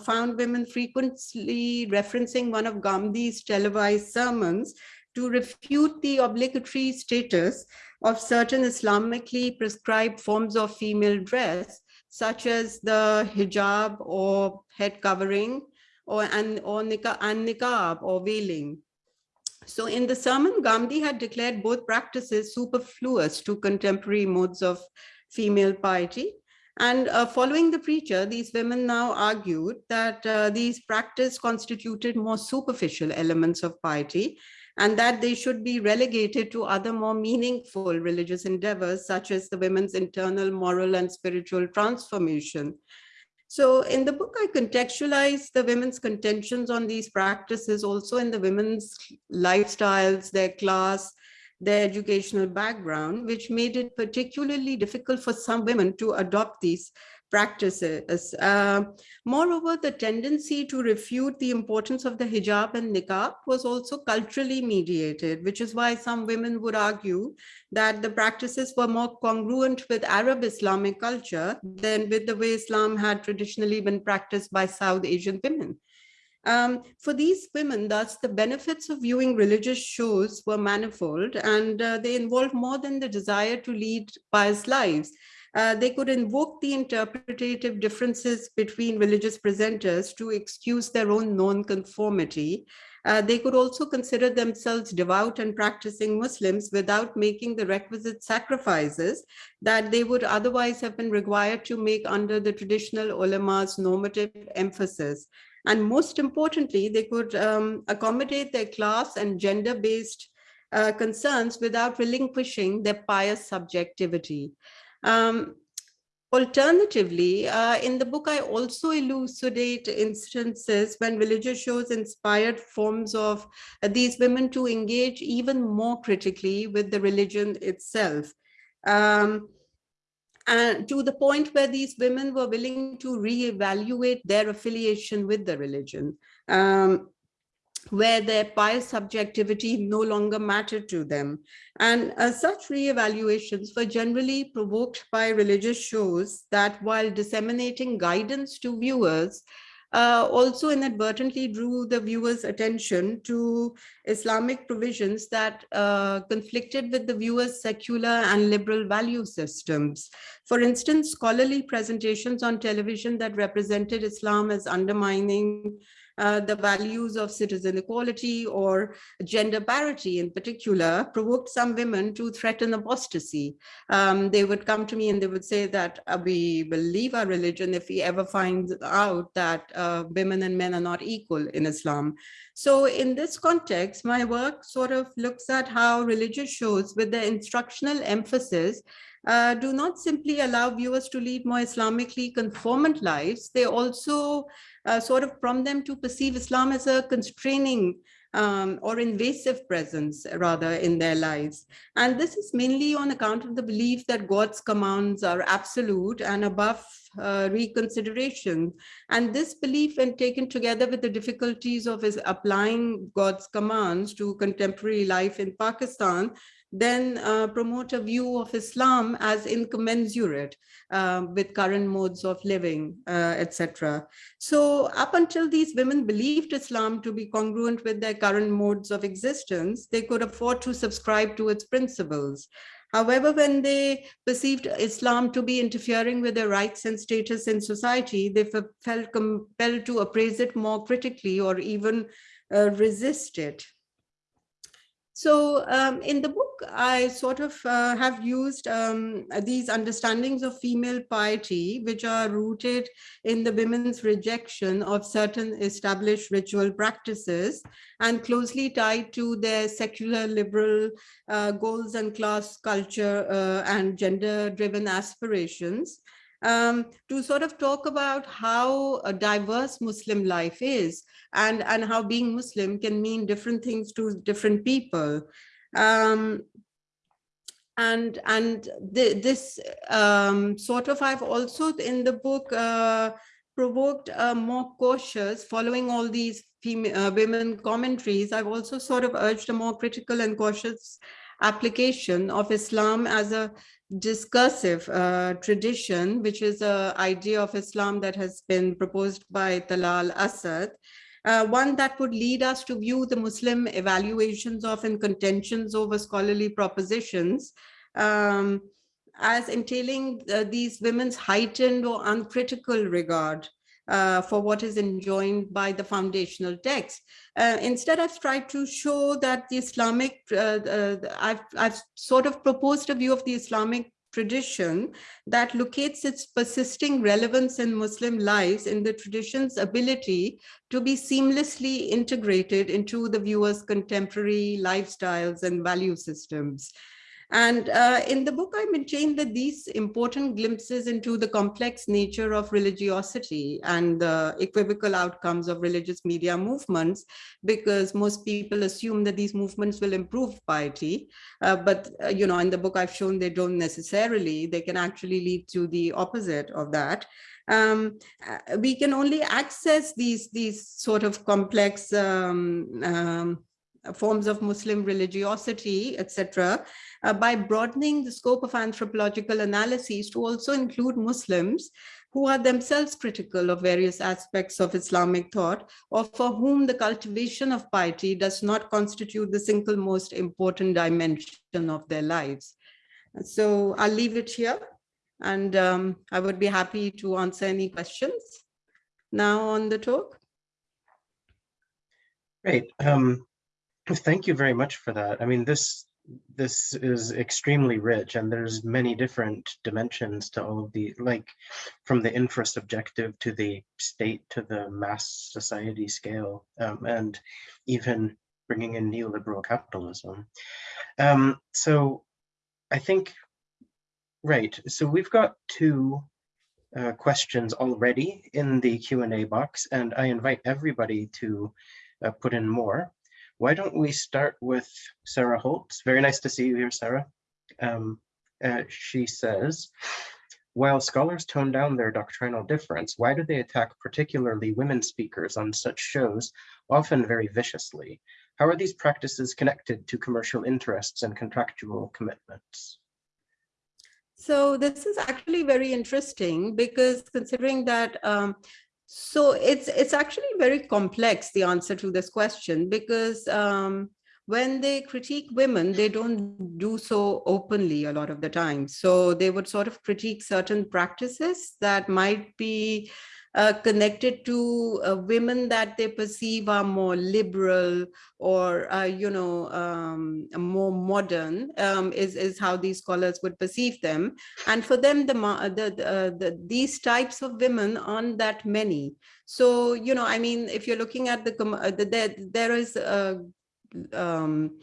found women frequently referencing one of Ghamidi's televised sermons to refute the obligatory status of certain Islamically prescribed forms of female dress, such as the hijab or head covering or, and, or niqab, and niqab or veiling. So in the sermon, Ghamidi had declared both practices superfluous to contemporary modes of female piety. And uh, following the preacher, these women now argued that uh, these practices constituted more superficial elements of piety and that they should be relegated to other more meaningful religious endeavors, such as the women's internal moral and spiritual transformation. So in the book, I contextualize the women's contentions on these practices also in the women's lifestyles, their class, their educational background, which made it particularly difficult for some women to adopt these practices. Uh, moreover, the tendency to refute the importance of the hijab and niqab was also culturally mediated, which is why some women would argue that the practices were more congruent with Arab Islamic culture than with the way Islam had traditionally been practiced by South Asian women. Um, for these women, thus, the benefits of viewing religious shows were manifold and uh, they involved more than the desire to lead pious lives. Uh, they could invoke the interpretative differences between religious presenters to excuse their own non-conformity. Uh, they could also consider themselves devout and practicing Muslims without making the requisite sacrifices that they would otherwise have been required to make under the traditional ulama's normative emphasis. And most importantly, they could um, accommodate their class and gender-based uh, concerns without relinquishing their pious subjectivity. Um, Alternatively, uh, in the book, I also elucidate instances when religious shows inspired forms of uh, these women to engage even more critically with the religion itself. Um, and to the point where these women were willing to reevaluate their affiliation with the religion. Um, where their pious subjectivity no longer mattered to them. And uh, such re-evaluations were generally provoked by religious shows that while disseminating guidance to viewers, uh, also inadvertently drew the viewer's attention to Islamic provisions that uh, conflicted with the viewer's secular and liberal value systems. For instance, scholarly presentations on television that represented Islam as undermining uh, the values of citizen equality or gender parity in particular provoked some women to threaten apostasy. Um, they would come to me and they would say that uh, we will leave our religion if we ever find out that uh, women and men are not equal in Islam. So in this context, my work sort of looks at how religious shows with their instructional emphasis uh, do not simply allow viewers to lead more Islamically conformant lives, they also uh, sort of prompt them to perceive Islam as a constraining um, or invasive presence rather in their lives. And this is mainly on account of the belief that God's commands are absolute and above uh, reconsideration. And this belief when taken together with the difficulties of his applying God's commands to contemporary life in Pakistan then uh, promote a view of Islam as incommensurate uh, with current modes of living, uh, etc. So up until these women believed Islam to be congruent with their current modes of existence, they could afford to subscribe to its principles. However, when they perceived Islam to be interfering with their rights and status in society, they felt compelled to appraise it more critically or even uh, resist it. So um, in the book, I sort of uh, have used um, these understandings of female piety, which are rooted in the women's rejection of certain established ritual practices and closely tied to their secular liberal uh, goals and class culture uh, and gender driven aspirations um, to sort of talk about how diverse Muslim life is and, and how being Muslim can mean different things to different people. Um, and and the, this um, sort of I've also in the book uh, provoked a more cautious following all these female uh, women commentaries I've also sort of urged a more critical and cautious application of Islam as a discursive uh, tradition, which is an idea of Islam that has been proposed by Talal Asad, uh, one that would lead us to view the Muslim evaluations of and contentions over scholarly propositions um, as entailing uh, these women's heightened or uncritical regard uh, for what is enjoined by the foundational text. Uh, instead, I've tried to show that the Islamic, uh, uh, I've, I've sort of proposed a view of the Islamic tradition that locates its persisting relevance in Muslim lives in the tradition's ability to be seamlessly integrated into the viewer's contemporary lifestyles and value systems. And uh, in the book, I maintain that these important glimpses into the complex nature of religiosity and the equivocal outcomes of religious media movements, because most people assume that these movements will improve piety. Uh, but, uh, you know, in the book, I've shown they don't necessarily, they can actually lead to the opposite of that. Um, uh, we can only access these, these sort of complex um, um, forms of Muslim religiosity, etc., uh, by broadening the scope of anthropological analyses to also include Muslims who are themselves critical of various aspects of Islamic thought or for whom the cultivation of piety does not constitute the single most important dimension of their lives. So I'll leave it here. And um, I would be happy to answer any questions now on the talk. Great. Um, thank you very much for that. I mean, this this is extremely rich and there's many different dimensions to all of the like from the infrasubjective to the state to the mass society scale um, and even bringing in neoliberal capitalism. Um, so I think, right, so we've got two uh, questions already in the Q&A box and I invite everybody to uh, put in more. Why don't we start with Sarah Holtz? Very nice to see you here, Sarah. Um, uh, she says, while scholars tone down their doctrinal difference, why do they attack particularly women speakers on such shows, often very viciously? How are these practices connected to commercial interests and contractual commitments? So this is actually very interesting because considering that um, so it's it's actually very complex, the answer to this question, because um, when they critique women, they don't do so openly a lot of the time. So they would sort of critique certain practices that might be uh, connected to uh, women that they perceive are more liberal or, uh, you know, um, more modern um, is, is how these scholars would perceive them. And for them, the, the, the, the, these types of women aren't that many. So, you know, I mean, if you're looking at the, uh, the there, there is um,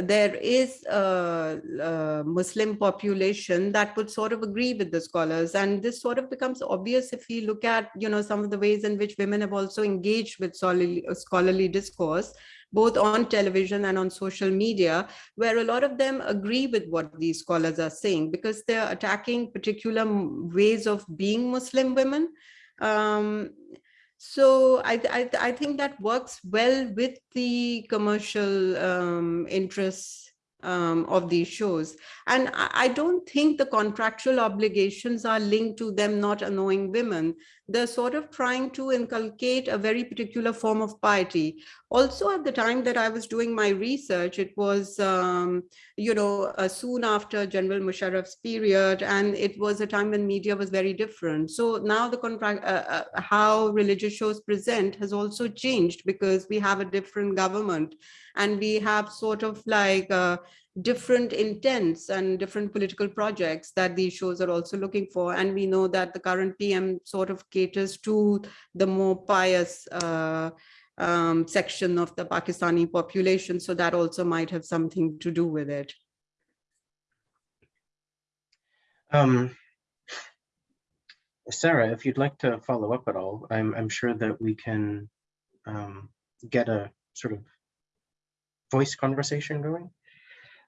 there is a, a, Muslim population that would sort of agree with the scholars. And this sort of becomes obvious if we look at, you know, some of the ways in which women have also engaged with scholarly, discourse, both on television and on social media, where a lot of them agree with what these scholars are saying because they're attacking particular ways of being Muslim women. Um, so I, I, I, think that works well with the commercial um, interests um, of these shows. And I, I, don't think the contractual obligations are linked to them not annoying women. They're sort of trying to inculcate a very particular form of piety. Also, at the time that I was doing my research, it was, um, you know, uh, soon after General Musharraf's period, and it was a time when media was very different. So now the contract, uh, uh, how religious shows present has also changed because we have a different government and we have sort of like uh, different intents and different political projects that these shows are also looking for. And we know that the current PM sort of caters to the more pious uh, um, section of the Pakistani population. So that also might have something to do with it. Um, Sarah, if you'd like to follow up at all, I'm, I'm sure that we can um, get a sort of voice conversation going.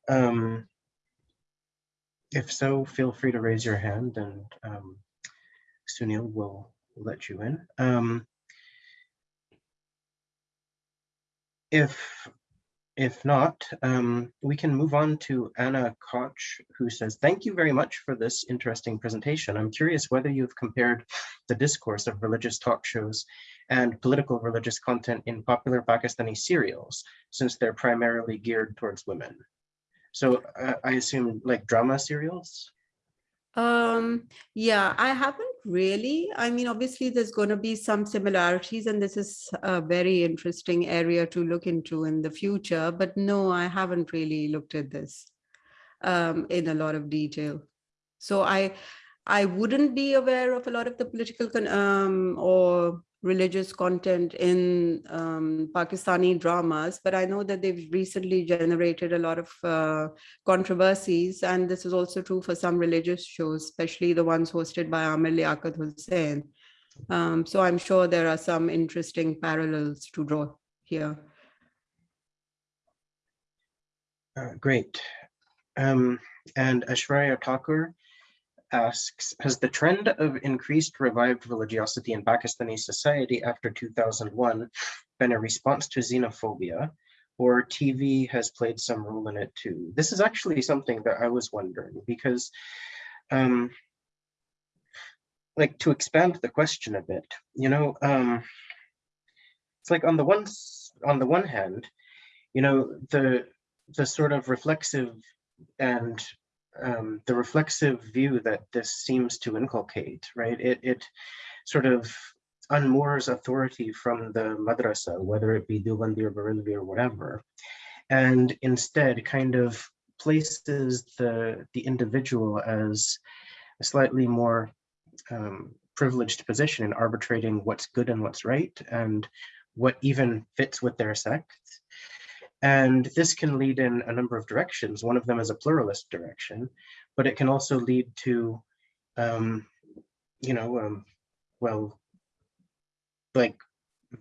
Um, if so, feel free to raise your hand and um, Sunil will let you in. Um, if if not, um, we can move on to Anna Koch, who says, thank you very much for this interesting presentation. I'm curious whether you've compared the discourse of religious talk shows and political religious content in popular Pakistani serials, since they're primarily geared towards women. So uh, I assume like drama serials? Um, yeah, I haven't really. I mean, obviously there's going to be some similarities and this is a very interesting area to look into in the future, but no, I haven't really looked at this um, in a lot of detail. So I, I wouldn't be aware of a lot of the political um, or religious content in um, Pakistani dramas, but I know that they've recently generated a lot of uh, controversies, and this is also true for some religious shows, especially the ones hosted by Amir Liaquat Hussain. Um, so I'm sure there are some interesting parallels to draw here. Uh, great. Um, and Aishwarya Thakur asks, has the trend of increased revived religiosity in Pakistani society after 2001 been a response to xenophobia or TV has played some role in it too? This is actually something that I was wondering because um, like to expand the question a bit, you know, um, it's like on the one on the one hand, you know, the the sort of reflexive and um, the reflexive view that this seems to inculcate, right? It, it sort of unmoors authority from the madrasa, whether it be Deobandi or Barelvi or whatever, and instead kind of places the, the individual as a slightly more um, privileged position in arbitrating what's good and what's right and what even fits with their sect. And this can lead in a number of directions. One of them is a pluralist direction, but it can also lead to, um, you know, um, well, like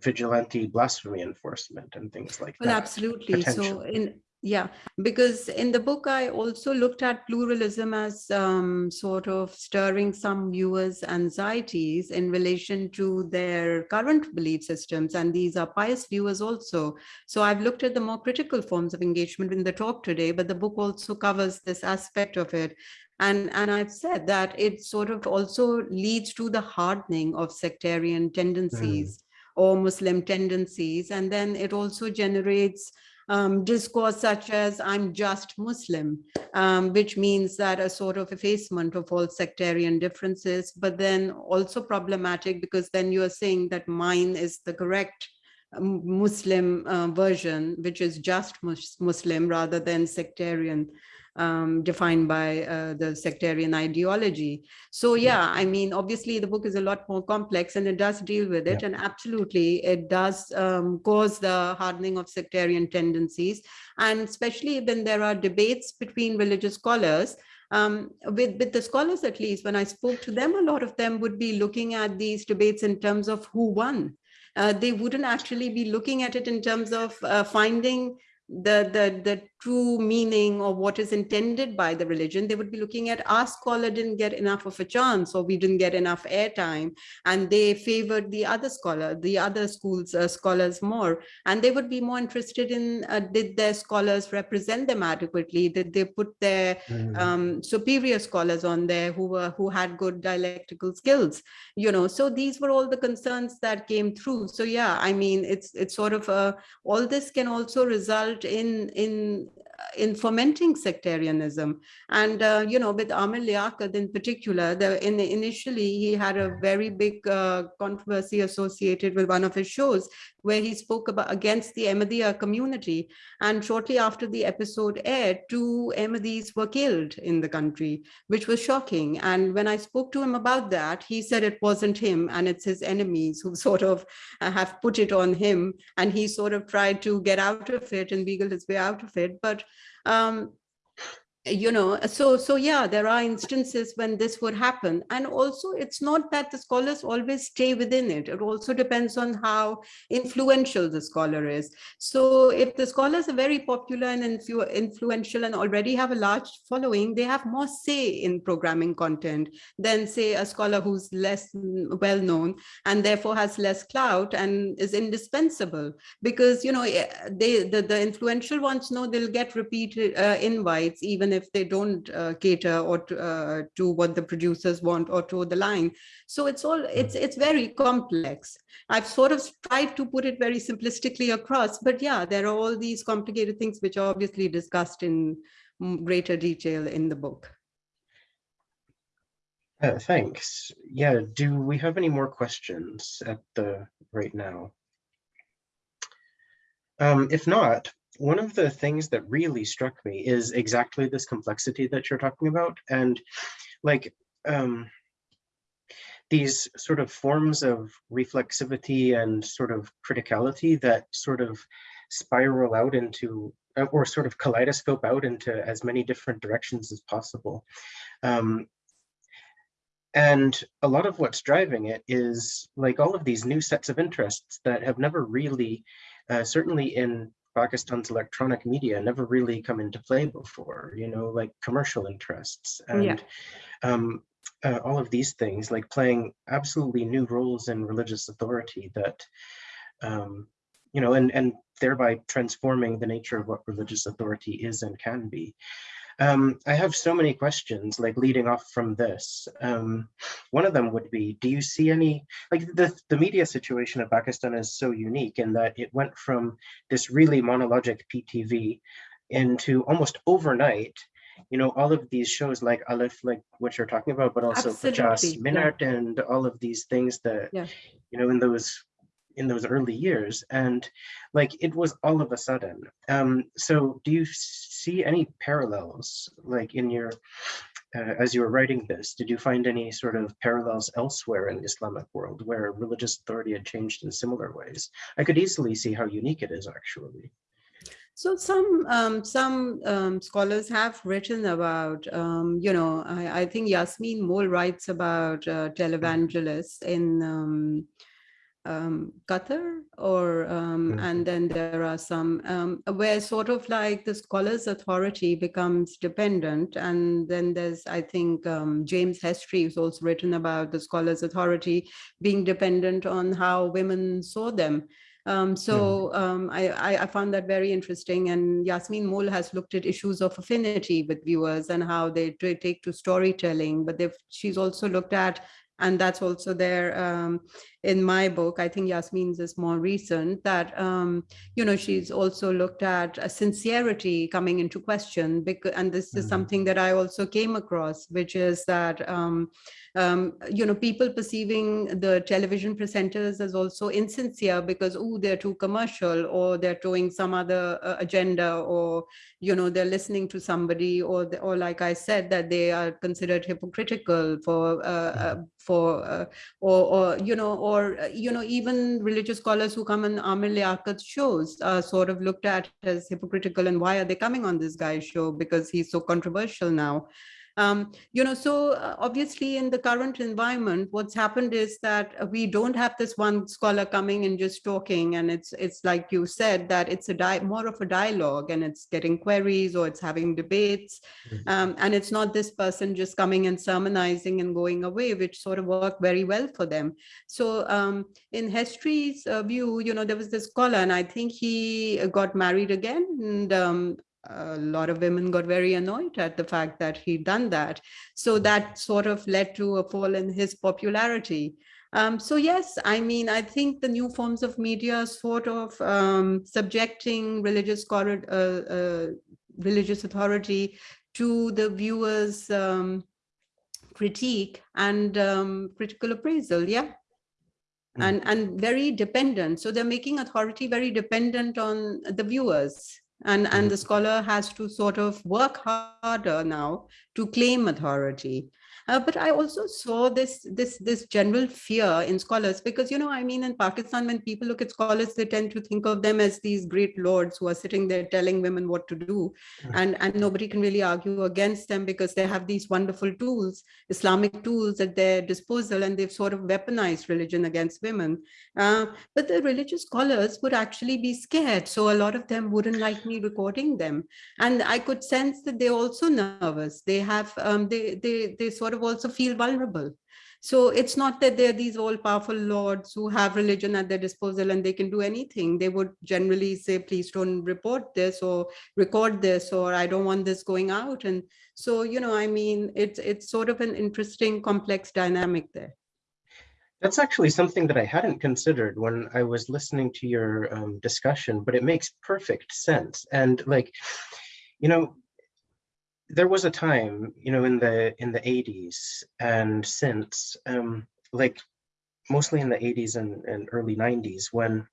vigilante blasphemy enforcement and things like well, that. absolutely. So in yeah, because in the book, I also looked at pluralism as um, sort of stirring some viewers' anxieties in relation to their current belief systems. And these are pious viewers also. So I've looked at the more critical forms of engagement in the talk today, but the book also covers this aspect of it. And, and I've said that it sort of also leads to the hardening of sectarian tendencies mm. or Muslim tendencies. And then it also generates um, discourse such as I'm just Muslim, um, which means that a sort of effacement of all sectarian differences, but then also problematic because then you're saying that mine is the correct um, Muslim uh, version, which is just Muslim rather than sectarian um, defined by uh, the sectarian ideology. So yeah, I mean, obviously the book is a lot more complex and it does deal with it. Yeah. And absolutely, it does um, cause the hardening of sectarian tendencies. And especially when there are debates between religious scholars, um, with, with the scholars at least, when I spoke to them, a lot of them would be looking at these debates in terms of who won. Uh, they wouldn't actually be looking at it in terms of uh, finding the, the, the true meaning of what is intended by the religion, they would be looking at our scholar didn't get enough of a chance or we didn't get enough airtime and they favored the other scholar, the other schools uh, scholars more. And they would be more interested in uh, did their scholars represent them adequately? Did they put their mm. um, superior scholars on there who were who had good dialectical skills? You know, so these were all the concerns that came through. So yeah, I mean, it's it's sort of a, all this can also result in in in fomenting sectarianism. And, uh, you know, with Amir Liaquat in particular, the, in, initially he had a very big uh, controversy associated with one of his shows where he spoke about against the Ahmadiyya community. And shortly after the episode aired, two Ahmadis were killed in the country, which was shocking. And when I spoke to him about that, he said it wasn't him and it's his enemies who sort of uh, have put it on him. And he sort of tried to get out of it and wiggle his way out of it. But um, you know so so yeah there are instances when this would happen. And also it's not that the scholars always stay within it. It also depends on how influential the scholar is. So if the scholars are very popular and influ influential and already have a large following they have more say in programming content than say a scholar who's less well known and therefore has less clout and is indispensable. Because you know eh, they the, the influential ones know they'll get repeated uh, invites even if they don't uh, cater or to, uh, to what the producers want or to the line. So it's all, it's, it's very complex. I've sort of tried to put it very simplistically across, but yeah, there are all these complicated things which are obviously discussed in greater detail in the book. Uh, thanks. Yeah, do we have any more questions at the right now? Um, if not, one of the things that really struck me is exactly this complexity that you're talking about. And like um, these sort of forms of reflexivity and sort of criticality that sort of spiral out into uh, or sort of kaleidoscope out into as many different directions as possible. Um, and a lot of what's driving it is like all of these new sets of interests that have never really, uh, certainly in Pakistan's electronic media never really come into play before, you know, like commercial interests and yeah. um, uh, all of these things, like playing absolutely new roles in religious authority that, um, you know, and, and thereby transforming the nature of what religious authority is and can be. Um, I have so many questions like leading off from this. Um, one of them would be, do you see any, like the, the media situation of Pakistan is so unique in that it went from this really monologic PTV into almost overnight you know, all of these shows like Aleph, like what you're talking about, but also Jas Absolutely, yeah. Minart and all of these things that, Yeah. you know, in those in those early years and like it was all of a sudden um so do you see any parallels like in your uh, as you were writing this did you find any sort of parallels elsewhere in the islamic world where religious authority had changed in similar ways? I could easily see how unique it is actually. So some um, some um, scholars have written about, um, you know, I, I think Yasmin Moll writes about uh, televangelists in um, Qatar, or um, and then there are some um, where sort of like the scholar's authority becomes dependent, and then there's I think um, James Hestry who's also written about the scholar's authority being dependent on how women saw them. Um, so um, I, I, I found that very interesting. And Yasmin Moll has looked at issues of affinity with viewers and how they take to storytelling. But they've, she's also looked at, and that's also there um, in my book. I think Yasmin's is more recent that um, you know she's also looked at sincerity coming into question. Because and this is Mhm. something that I also came across, which is that um, um, you know, people perceiving the television presenters as also insincere because, oh, they're too commercial or they're towing some other uh, agenda or, you know, they're listening to somebody or, the, or like I said, that they are considered hypocritical for, uh, uh, for, uh, or, or, you know, or, uh, you know, even religious scholars who come on Amir Liaquat's shows are sort of looked at as hypocritical and why are they coming on this guy's show because he's so controversial now. Um, you know, so uh, obviously in the current environment, what's happened is that we don't have this one scholar coming and just talking, and it's it's like you said that it's a di- more of a dialogue, and it's getting queries or it's having debates, Mhm. um, and it's not this person just coming and sermonizing and going away, which sort of worked very well for them. So um, in Hestry's uh, view, you know, there was this scholar, and I think he uh, got married again, and um, a lot of women got very annoyed at the fact that he'd done that. So that sort of led to a fall in his popularity. Um, so yes, I mean, I think the new forms of media sort of um, subjecting religious uh, uh, religious authority to the viewers' um, critique and um, critical appraisal. Yeah Mm. and and very dependent so they're making authority very dependent on the viewers and and the mm-hmm. scholar has to sort of work harder now to claim authority Uh, but I also saw this this this general fear in scholars because you know I mean in Pakistan when people look at scholars they tend to think of them as these great lords who are sitting there telling women what to do. And and nobody can really argue against them because they have these wonderful tools Islamic tools at their disposal and they've sort of weaponized religion against women. Uh, but the religious scholars would actually be scared. So a lot of them wouldn't like me recording them. And I could sense that they're also nervous. They have um, they they they sort of also feel vulnerable so it's not that they're these all powerful lords who have religion at their disposal and they can do anything. They would generally say, please don't report this or record this, or I don't want this going out. And so, you know, I mean, it's it's sort of an interesting, complex dynamic there. That's actually something that I hadn't considered when I was listening to your um, discussion, but it makes perfect sense. And like, you know, there was a time, you know, in the in the 80s and since, um, like mostly in the 80s and, and early 90s, when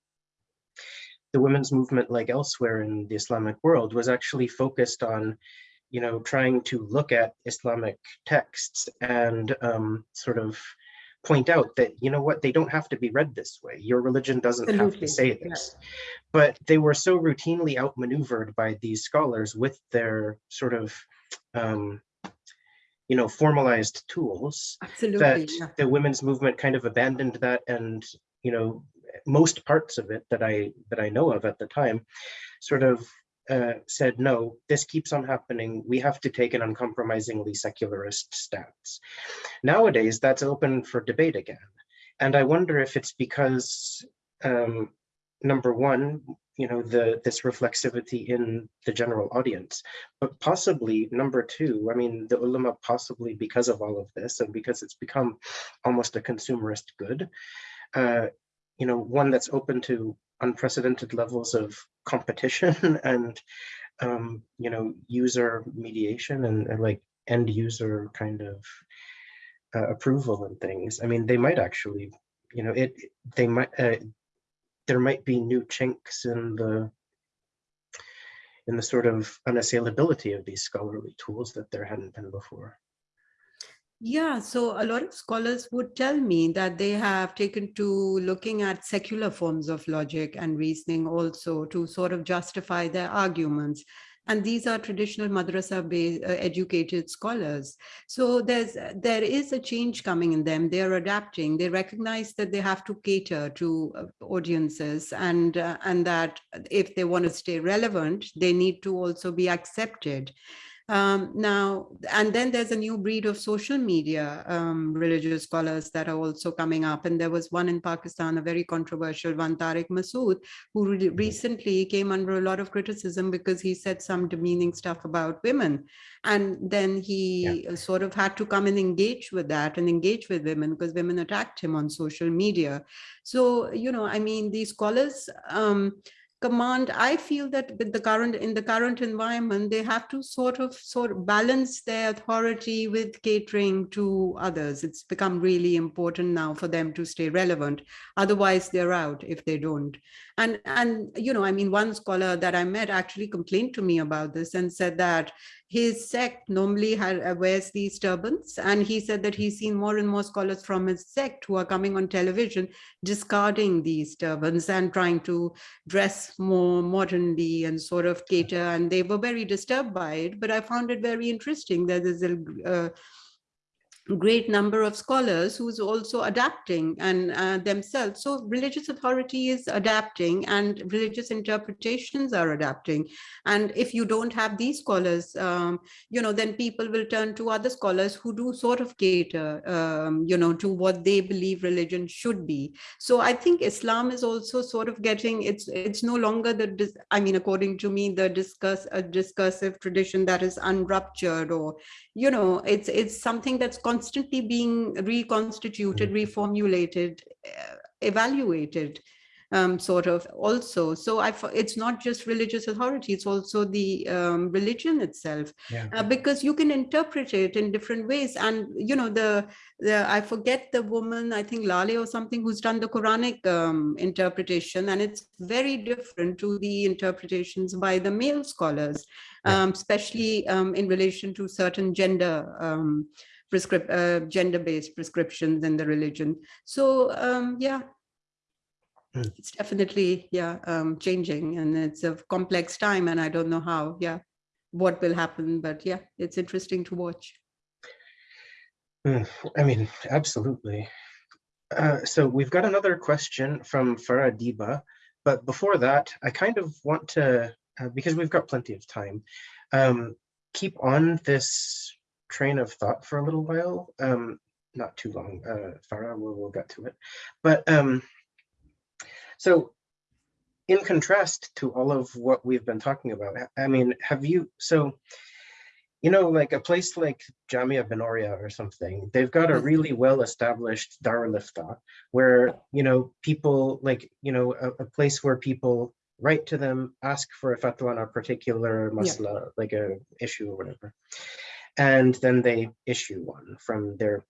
the women's movement, like elsewhere in the Islamic world, was actually focused on, you know, trying to look at Islamic texts and um, sort of point out that you know what they don't have to be read this way your religion doesn't have to say yeah. this but they were so routinely outmaneuvered by these scholars with their sort of um you know formalized tools Absolutely. that yeah. the women's movement kind of abandoned that and you know most parts of it that i that i know of at the time sort of uh, said no this keeps on happening we have to take an uncompromisingly secularist stance nowadays that's open for debate again and i wonder if it's because um, number one you know the this reflexivity in the general audience but possibly number two i mean the ulama possibly because of all of this and because it's become almost a consumerist good uh, you know one that's open to unprecedented levels of competition and um, you know, user mediation and, and like end user kind of uh, approval and things. I mean, they might actually, you know, it they might uh, there might be new chinks in the in the sort of unassailability of these scholarly tools that there hadn't been before. Yeah, so a lot of scholars would tell me that they have taken to looking at secular forms of logic and reasoning also to sort of justify their arguments. And these are traditional madrasa based uh, educated scholars. So there's there is a change coming in them. They're adapting. They recognize that they have to cater to uh, audiences and uh, and that if they want to stay relevant, they need to also be accepted. Um, now, and then there's a new breed of social media um, religious scholars that are also coming up. And there was one in Pakistan, a very controversial one, Tariq Masood, who re mm-hmm. recently came under a lot of criticism because he said some demeaning stuff about women. And then he yeah. sort of had to come and engage with that and engage with women because women attacked him on social media. So, you know, I mean, these scholars, um, command i feel that with the current in the current environment they have to sort of sort of balance their authority with catering to others. It's become really important now for them to stay relevant. Otherwise they're out if they don't and and you know i mean one scholar that i met actually complained to me about this and said that his sect normally had, uh, wears these turbans. And he said that he's seen more and more scholars from his sect who are coming on television discarding these turbans and trying to dress more modernly and sort of cater. And they were very disturbed by it. But i found it very interesting that there's a uh, great number of scholars who's also adapting and uh, themselves. So religious authority is adapting and religious interpretations are adapting. And if you don't have these scholars, um, you know, then people will turn to other scholars who do sort of cater, um, you know, to what they believe religion should be. So I think Islam is also sort of getting, it's it's no longer the, I mean, according to me, the discuss a discursive tradition that is unruptured or, you know, it's it's something that's constantly being reconstituted, mm. reformulated, uh, evaluated um, sort of also. So I, it's not just religious authority, it's also the um, religion itself, yeah. uh, because you can interpret it in different ways. And, you know, the, the I forget the woman, I think Lale or something, who's done the Quranic um, interpretation, and it's very different to the interpretations by the male scholars, yeah. Um, especially um, in relation to certain gender prescript uh, gender-based prescriptions in the religion. So um, yeah, Mm. it's definitely yeah um, changing and it's a complex time and i don't know how yeah what will happen but yeah it's interesting to watch mm, i mean absolutely uh, so we've got another question from Farah Diba, but before that, I kind of want to, uh, because we've got plenty of time, um, keep on this train of thought for a little while. Um, not too long, uh, Farah, we'll, we'll get to it. But um, so in contrast to all of what we've been talking about, I mean, have you, so, you know, like a place like Jamia Binoria or something, they've got a mm-hmm. really well-established Darul Ifta where, you know, people like, you know, a, a, place where people write to them, ask for a fatwa on a particular masla, yeah. like a issue or whatever. And then they issue one from their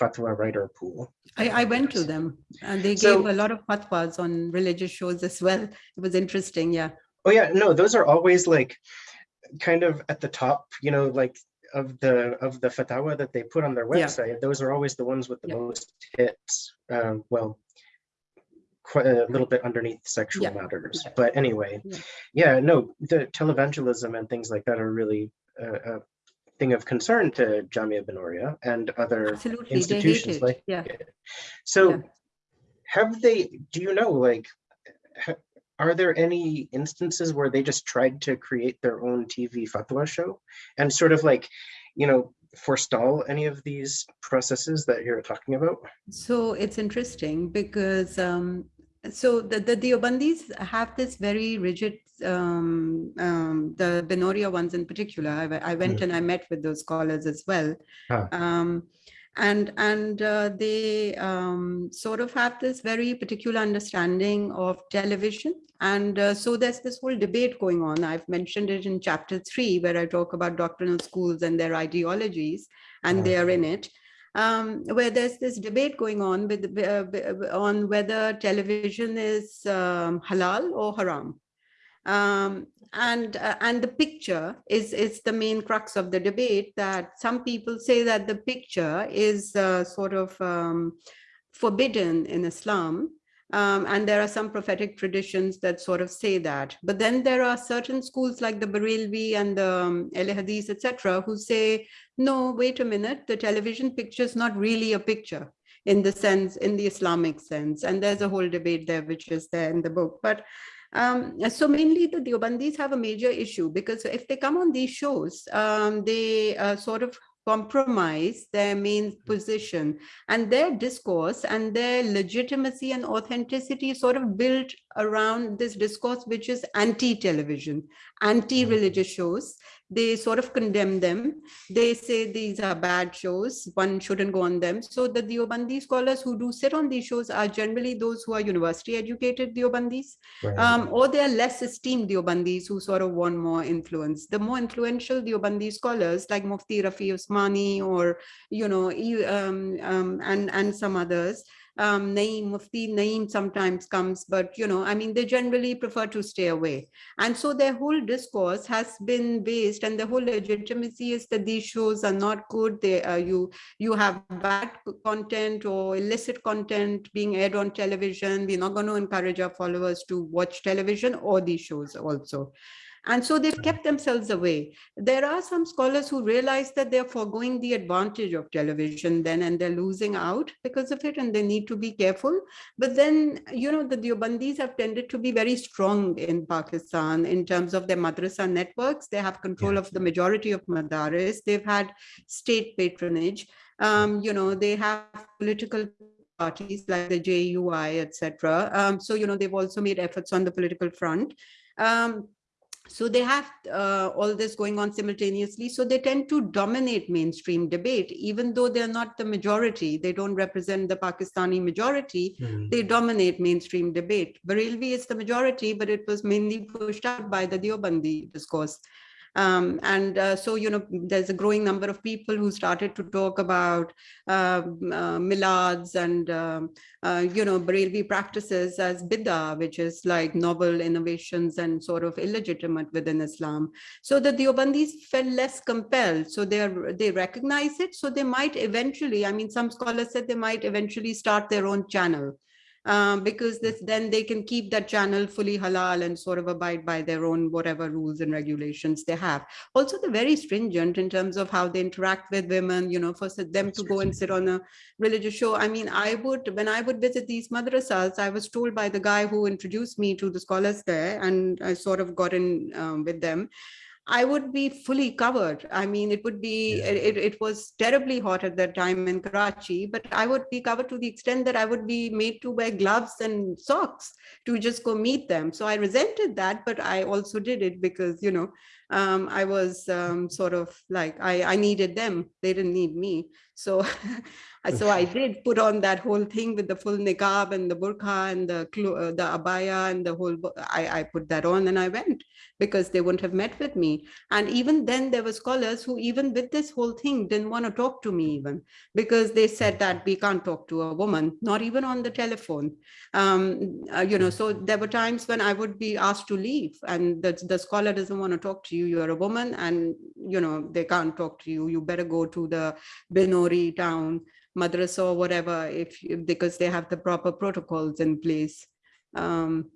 fatwa writer pool. I, I went to them and they so, gave a lot of fatwas on religious shows as well. It was interesting, yeah. Oh yeah, no, those are always like kind of at the top, you know, like of the of the fatwa that they put on their website. Yeah. Those are always the ones with the yeah. most hits. Um, well, quite a little bit underneath sexual yeah. matters. But anyway, yeah. no, the televangelism and things like that are really uh, uh, thing of concern to Jamia Binoria and other Absolutely. institutions like yeah. So yeah. have they, do you know, like, are there any instances where they just tried to create their own TV fatwa show and sort of like, you know, forestall any of these processes that you're talking about? So it's interesting because um, so the, the Deobandis have this very rigid, um, um, the Binoria ones in particular, I, I went mm. and I met with those scholars as well. Huh. Um, and and uh, they um, sort of have this very particular understanding of television. And uh, so there's this whole debate going on. I've mentioned it in chapter three, where I talk about doctrinal schools and their ideologies, and they are in it. Um, where there's this debate going on with uh, on whether television is um, halal or haram. Um, and uh, and the picture is is the main crux of the debate that some people say that the picture is uh, sort of um, forbidden in Islam. Um, and there are some prophetic traditions that sort of say that. But then there are certain schools like the Barelvi and the um, etc., who say, no, wait a minute, the television picture is not really a picture in the sense, in the Islamic sense. And there's a whole debate there, which is there in the book. But um, so mainly the Deobandis have a major issue because if they come on these shows, um, they uh, sort of compromise their main position and their discourse and their legitimacy and authenticity sort of built around this discourse which is anti-television anti-religious shows they sort of condemn them. They say these are bad shows, one shouldn't go on them. So the Deobandi scholars who do sit on these shows are generally those who are university educated Deobandis, right. um, or they are less esteemed Deobandis who sort of want more influence. The more influential Deobandi scholars like Mufti Rafi Usmani or, you know, um, um, and, and some others, um, Naeem, Mufti Naeem sometimes comes, but you know, I mean, they generally prefer to stay away. And so their whole discourse has been based and the whole legitimacy is that these shows are not good. They uh, you you have bad content or illicit content being aired on television. We're not going to encourage our followers to watch television or these shows also. And so they've kept themselves away. There are some scholars who realize that they're foregoing the advantage of television then and they're losing out because of it and they need to be careful. But then, you know, the Deobandis have tended to be very strong in Pakistan in terms of their madrasa networks. They have control yeah. of the majority of madaris. They've had state patronage. Um, you know, they have political parties like the JUI, etc. Um, so, you know, they've also made efforts on the political front. Um, so they have uh, all this going on simultaneously. So they tend to dominate mainstream debate, even though they're not the majority. They don't represent the Pakistani majority. Mm. They dominate mainstream debate. Barelvi is the majority, but it was mainly pushed out by the Deobandi discourse. Um, and uh, so, you know, there's a growing number of people who started to talk about uh, uh, milads and, um, you know, Barelvi practices as bid'ah, which is like novel innovations and sort of illegitimate within Islam. So that the Deobandis felt less compelled. So they they recognize it. So they might eventually, I mean, some scholars said they might eventually start their own channel um, because this then they can keep that channel fully halal and sort of abide by their own whatever rules and regulations they have. Also, they're very stringent in terms of how they interact with women, you know, for them to go and sit on a religious show. I mean, I would, when I would visit these madrasas, I was told by the guy who introduced me to the scholars there and I sort of got in um, with them I would be fully covered. I mean, it would be, yeah. it, it was terribly hot at that time in Karachi, but I would be covered to the extent that I would be made to wear gloves and socks to just go meet them. So I resented that, but I also did it because, you know, um, I was um, sort of like, I, I needed them. They didn't need me. So so I did put on that whole thing with the full niqab and the burqa and the uh, the abaya and the whole, I, I put that on and I went because they wouldn't have met with me. And even then there were scholars who even with this whole thing didn't want to talk to me even because they said that we can't talk to a woman, not even on the telephone. Um, uh, you know, so there were times when I would be asked to leave and the, the scholar doesn't want to talk to you, you're a woman and, you know, they can't talk to you, you better go to the Binori town madrasa or whatever, if because they have the proper protocols in place. Um,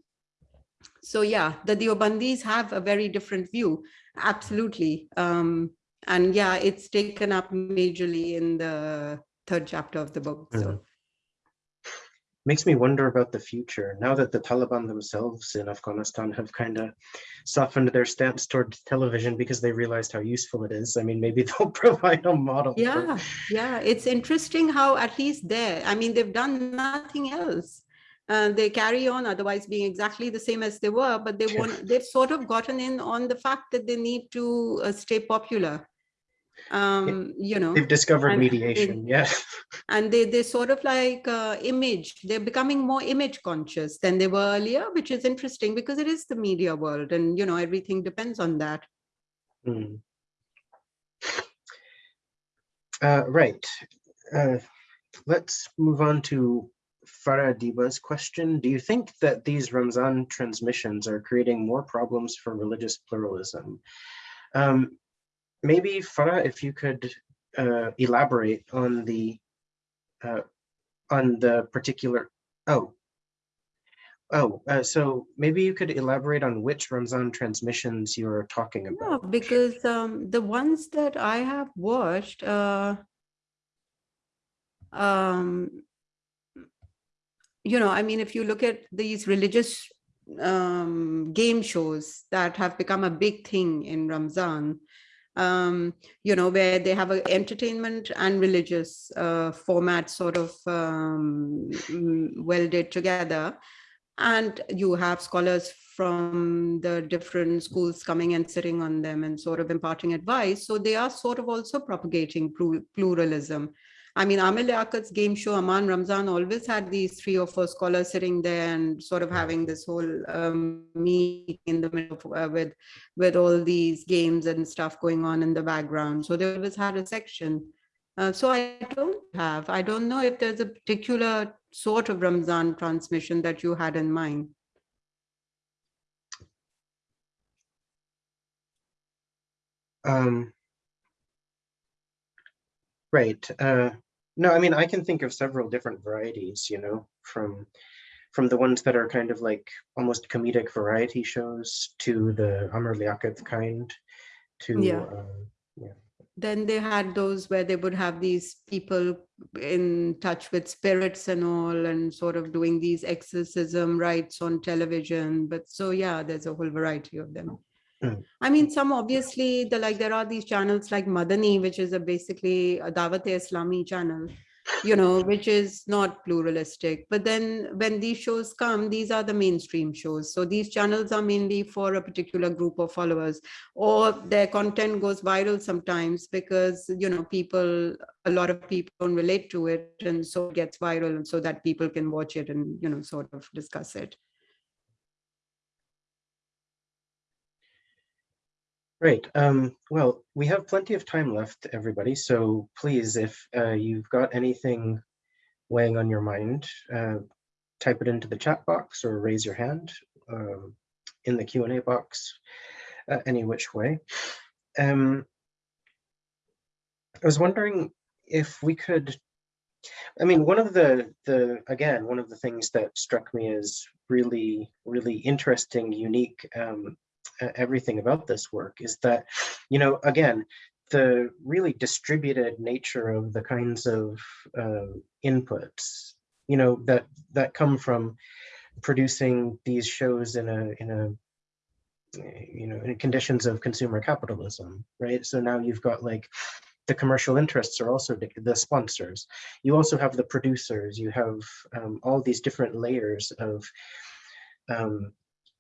so yeah, the Deobandis have a very different view, absolutely. Um, and yeah, it's taken up majorly in the third chapter of the book. So. Makes me wonder about the future now that the Taliban themselves in Afghanistan have kind of softened their stance toward television because they realized how useful it is. I mean, maybe they'll provide a model. Yeah, yeah. It's interesting how at least there, I mean, they've done nothing else. Uh, they carry on otherwise being exactly the same as they were, but they want, they've sort of gotten in on the fact that they need to uh, stay popular Um, you know, They've discovered and mediation, yeah. and they they sort of like uh, image they're becoming more image conscious than they were earlier which is interesting because it is the media world and you know everything depends on that Hmm. Uh, right. Uh, let's move on to Farah Diba's question. Do you think that these Ramzan transmissions are creating more problems for religious pluralism? Um, maybe Farah, if you could uh, elaborate on the uh, on the particular. Oh, oh. Uh, so maybe you could elaborate on which Ramzan transmissions you're talking yeah about. because um, the ones that i have watched uh, um, you know i mean if you look at these religious um, game shows that have become a big thing in ramzan um, you know, where they have a entertainment and religious uh, format sort of um, mm, welded together. And you have scholars from the different schools coming and sitting on them and sort of imparting advice. So they are sort of also propagating plu- pluralism. I mean, Amir Liaquat's game show, Aman Ramzan, always had these three or four scholars sitting there and sort of having this whole um, meeting in the middle of, uh, with with all these games and stuff going on in the background. So they always had a section. Uh, so I don't have, I don't know if there's a particular sort of Ramzan transmission that you had in mind. Um, right. Uh, no, I mean, I can think of several different varieties, you know, from from the ones that are kind of like almost comedic variety shows to the Amir Liaquat kind to Yeah. um, Then they had those where they would have these people in touch with spirits and all and sort of doing these exorcism rites on television. But so, yeah, there's a whole variety of them. I mean, some obviously, the like there are these channels like Madani, which is a basically a Dawat Islami channel, you know, which is not pluralistic. But then when these shows come, these are the mainstream shows. So these channels are mainly for a particular group of followers, or their content goes viral sometimes because you know people, a lot of people don't relate to it, and so it gets viral, and so that people can watch it and you know sort of discuss it. Great. Um, well, we have plenty of time left, everybody. So please, if uh, you've got anything weighing on your mind, uh, type it into the chat box or raise your hand um, in the Q&A box, uh, any which way. Um, I was wondering if we could, I mean, one of the, the again, one of the things that struck me as really, really interesting, unique um, everything about this work is that, you know, again, the really distributed nature of the kinds of uh, inputs, you know, that that come from producing these shows in a in a you know in conditions of consumer capitalism, right? So now you've got like the commercial interests are also the, sponsors. You also have the producers. You have um, all these different layers of um,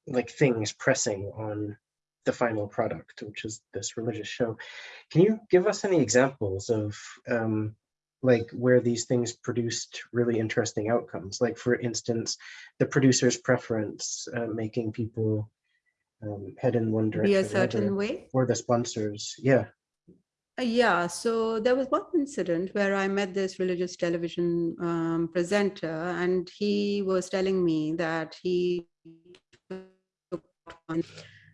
like things pressing on the final product, which is this religious show. Can you give us any examples of um, like where these things produced really interesting outcomes? Like for instance, the producer's preference, uh, making people um, head in one direction Be a or certain another, way. or the sponsors. Yeah. Uh, Yeah, so there was one incident where I met this religious television um, presenter, and he was telling me that he on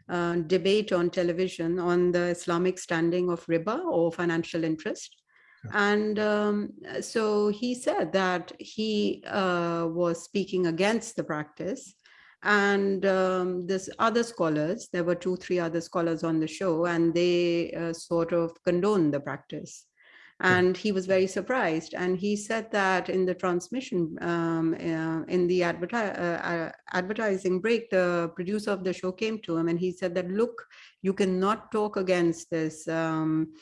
uh, debate on television on the Islamic standing of riba or financial interest. And um, so he said that he uh, was speaking against the practice. And um, this other scholars, there were two, three other scholars on the show, and they uh, sort of condoned the practice. And he was very surprised. And he said that in the transmission, um, uh, in the adverti- uh, uh, advertising break, the producer of the show came to him and he said that, look, you cannot talk against this um,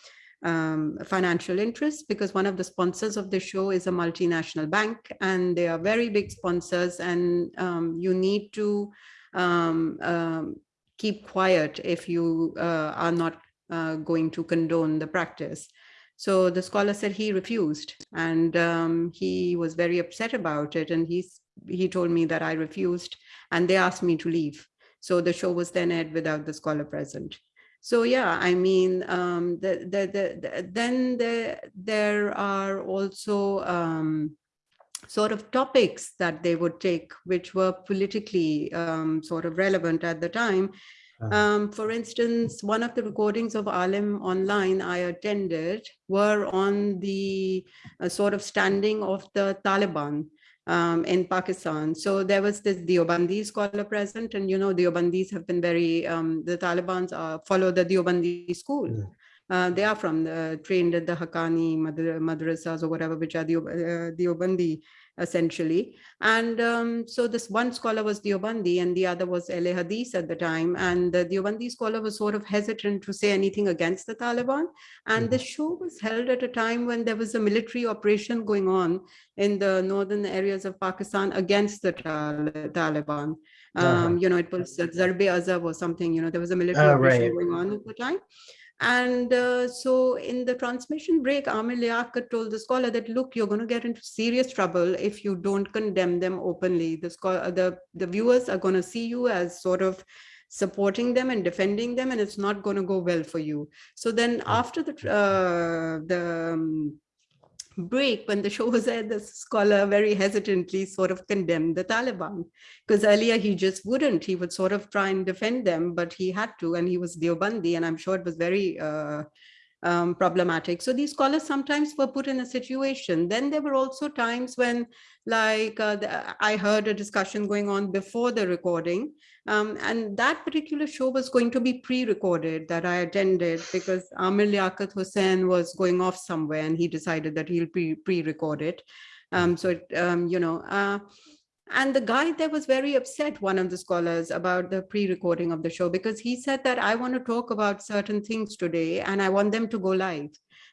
um, financial interests because one of the sponsors of the show is a multinational bank and they are very big sponsors and um, you need to um, um, keep quiet if you uh, are not uh, going to condone the practice. So the scholar said he refused and um, he was very upset about it. And he's, he told me that I refused and they asked me to leave. So the show was then aired without the scholar present. So yeah, I mean, um, the, the, the, the, then there, there are also um, sort of topics that they would take, which were politically um, sort of relevant at the time. Uh, Um, for instance, one of the recordings of Alim online I attended were on the uh, sort of standing of the Taliban um, in Pakistan. So there was this Deobandi scholar present and, you know, Deobandis have been very, um, the Talibans uh, follow the Deobandi school. Mm. Uh, they are from the trained at the Haqqani madra- madrasas or whatever, which are the uh, Deobandi essentially. And um, so this one scholar was Deobandi and the other was Ahl-e-Hadith at the time. And the Deobandi scholar was sort of hesitant to say anything against the Taliban. And the show was held at a time when there was a military operation going on in the northern areas of Pakistan against the Tal- Taliban. Um, Uh-huh. You know, it was uh, Zarbe Azab or something, you know, there was a military Ah, operation right. going on at the time. And uh, so in the transmission break, Amir Liaquat told the scholar that, look, you're going to get into serious trouble if you don't condemn them openly. The, the, the viewers are going to see you as sort of supporting them and defending them, and it's not going to go well for you. So then after the, uh, the um, break, when the show was aired, the scholar very hesitantly sort of condemned the Taliban because earlier he just wouldn't. He would sort of try and defend them, but he had to, and he was Deobandi, and I'm sure it was very uh, um, problematic. So these scholars sometimes were put in a situation. Then there were also times when, like, uh, the, I heard a discussion going on before the recording, um, and that particular show was going to be pre-recorded that I attended because Amir Liaquat Hussain was going off somewhere, and he decided that he'll pre pre-record it. Um, so, it, um, you know. Uh, and the guy there was very upset, one of the scholars, about the pre-recording of the show because he said that I want to talk about certain things today and I want them to go live.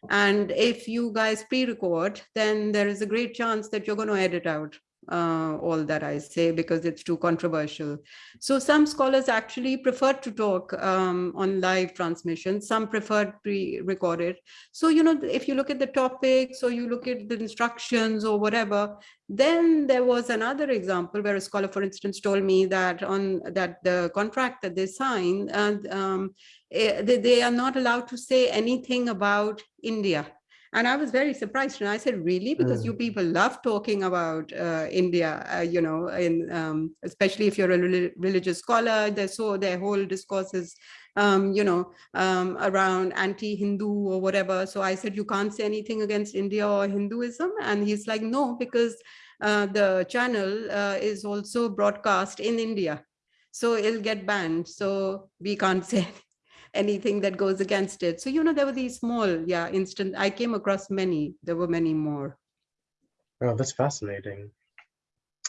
And if you guys pre-record, then there is a great chance that you're going to edit out uh, all that I say because it's too controversial. So some scholars actually prefer to talk um, on live transmission. Some prefer pre-recorded. So, you know, if you look at the topics or you look at the instructions or whatever, then there was another example where a scholar, for instance, told me that on that the contract that they sign, and um, eh, they, they are not allowed to say anything about India. And I was very surprised. And I said, really? Because you people love talking about uh, India, uh, you know, in, um, especially if you're a reli- religious scholar, they're so their whole discourse is, um, you know, um, around anti-Hindu or whatever. So I said, you can't say anything against India or Hinduism. And he's like, no, because uh, the channel uh, is also broadcast in India. So it'll get banned. So we can't say anything that goes against it. So, you know, there were these small, yeah, instant, I came across many, there were many more. Oh, that's fascinating.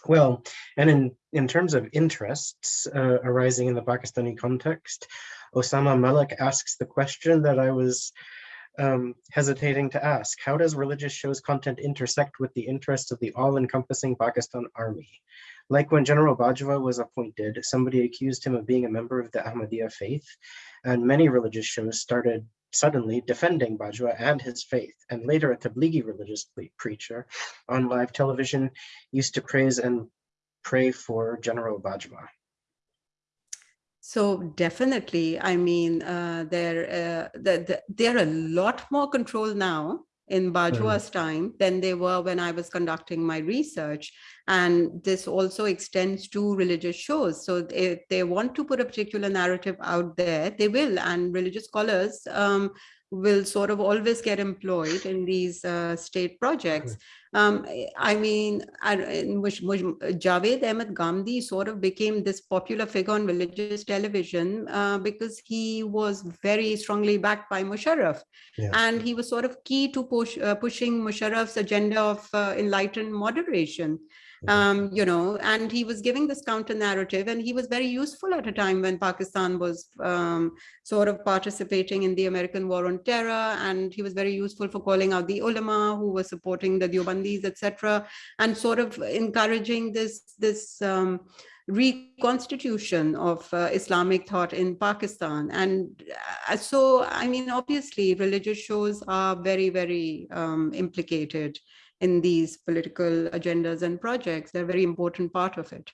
Well, and in, in terms of interests uh, arising in the Pakistani context, Osama Malik asks the question that I was um, hesitating to ask. How does religious shows content intersect with the interests of the all-encompassing Pakistan army? Like when General Bajwa was appointed, somebody accused him of being a member of the Ahmadiyya faith, and many religious shows started suddenly defending Bajwa and his faith, and later a Tablighi religious preacher on live television used to praise and pray for General Bajwa. So definitely, I mean, uh, there, uh, the, the, there are a lot more control now in Bajwa's time than they were when I was conducting my research. And this also extends to religious shows. So if they want to put a particular narrative out there, they will. And religious scholars um, will sort of always get employed in these uh, state projects. Um, I mean, I, which Javed Ahmed Ghamidi sort of became this popular figure on religious television uh, because he was very strongly backed by Musharraf. Yeah. And he was sort of key to push, uh, pushing Musharraf's agenda of uh, enlightened moderation um, you know, and he was giving this counter narrative and he was very useful at a time when Pakistan was um, sort of participating in the American war on terror. And he was very useful for calling out the ulama who were supporting the Deobandis, etc. and sort of encouraging this, this um, reconstitution of uh, Islamic thought in Pakistan. And uh, so, I mean, obviously, religious shows are very, very um, implicated in these political agendas and projects. They're a very important part of it.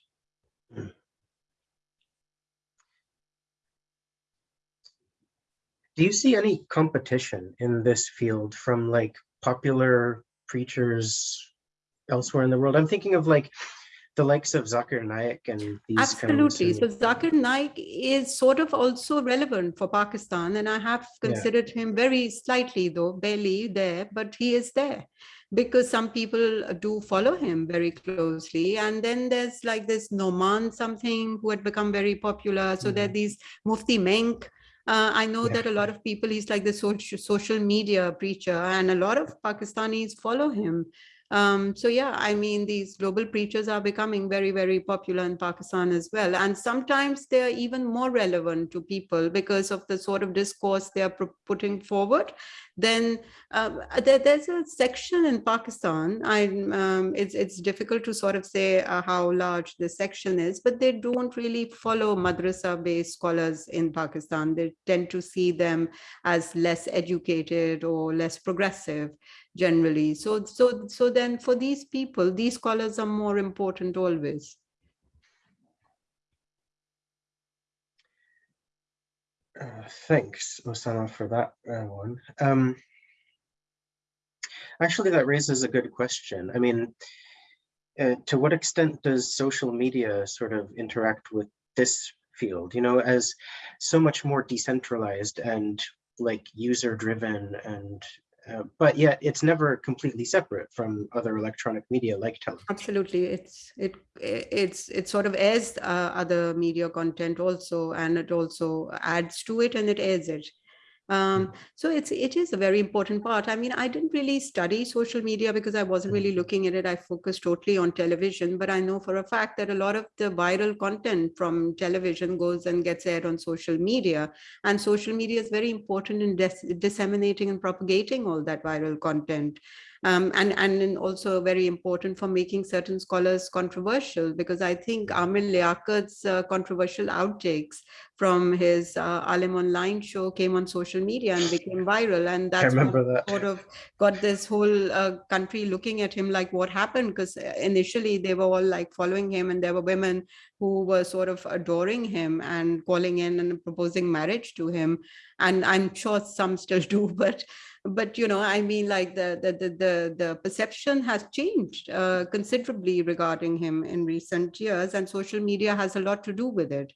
Do you see any competition in this field from like popular preachers elsewhere in the world? I'm thinking of like the likes of Zakir Naik and these Absolutely. kinds So of- Zakir Naik is sort of also relevant for Pakistan, and I have Yeah. considered him very slightly, though barely there, but he is there because some people do follow him very closely. And then there's like this Noman something who had become very popular. So there are these Mufti Menk. Uh, I know Yeah. that a lot of people, he's like the social, social media preacher, and a lot of Pakistanis follow him. Um, so yeah, I mean, these global preachers are becoming very, very popular in Pakistan as well. And sometimes they're even more relevant to people because of the sort of discourse they're putting forward. Then um, there, there's a section in Pakistan. I um, it's it's difficult to sort of say uh, how large the section is, but they don't really follow madrasa-based scholars in Pakistan. They tend to see them as less educated or less progressive generally. So, so, so then for these people, these scholars are more important always. Uh, thanks, Osama, for that uh, one. Um, actually, that raises a good question. I mean, uh, to what extent does social media sort of interact with this field? You know, as so much more decentralized and like user driven and uh, but yet it's never completely separate from other electronic media like television. Absolutely, it's it it's it sort of airs uh, other media content also, and it also adds to it and it airs it. Um, so it's it is a very important part. I mean, I didn't really study social media because I wasn't really looking at it. I focused totally on television, but I know for a fact that a lot of the viral content from television goes and gets aired on social media. And social media is very important in dis disseminating and propagating all that viral content. Um, and, and also very important for making certain scholars controversial, because I think Amir Liaquat's uh, controversial outtakes from his uh, Alim Online show came on social media and became viral. And that's that. sort of got this whole uh, country looking at him like what happened because initially they were all like following him and there were women who were sort of adoring him and calling in and proposing marriage to him and i'm sure some still do but but you know i mean like the the the the, the perception has changed uh, considerably regarding him in recent years and social media has a lot to do with it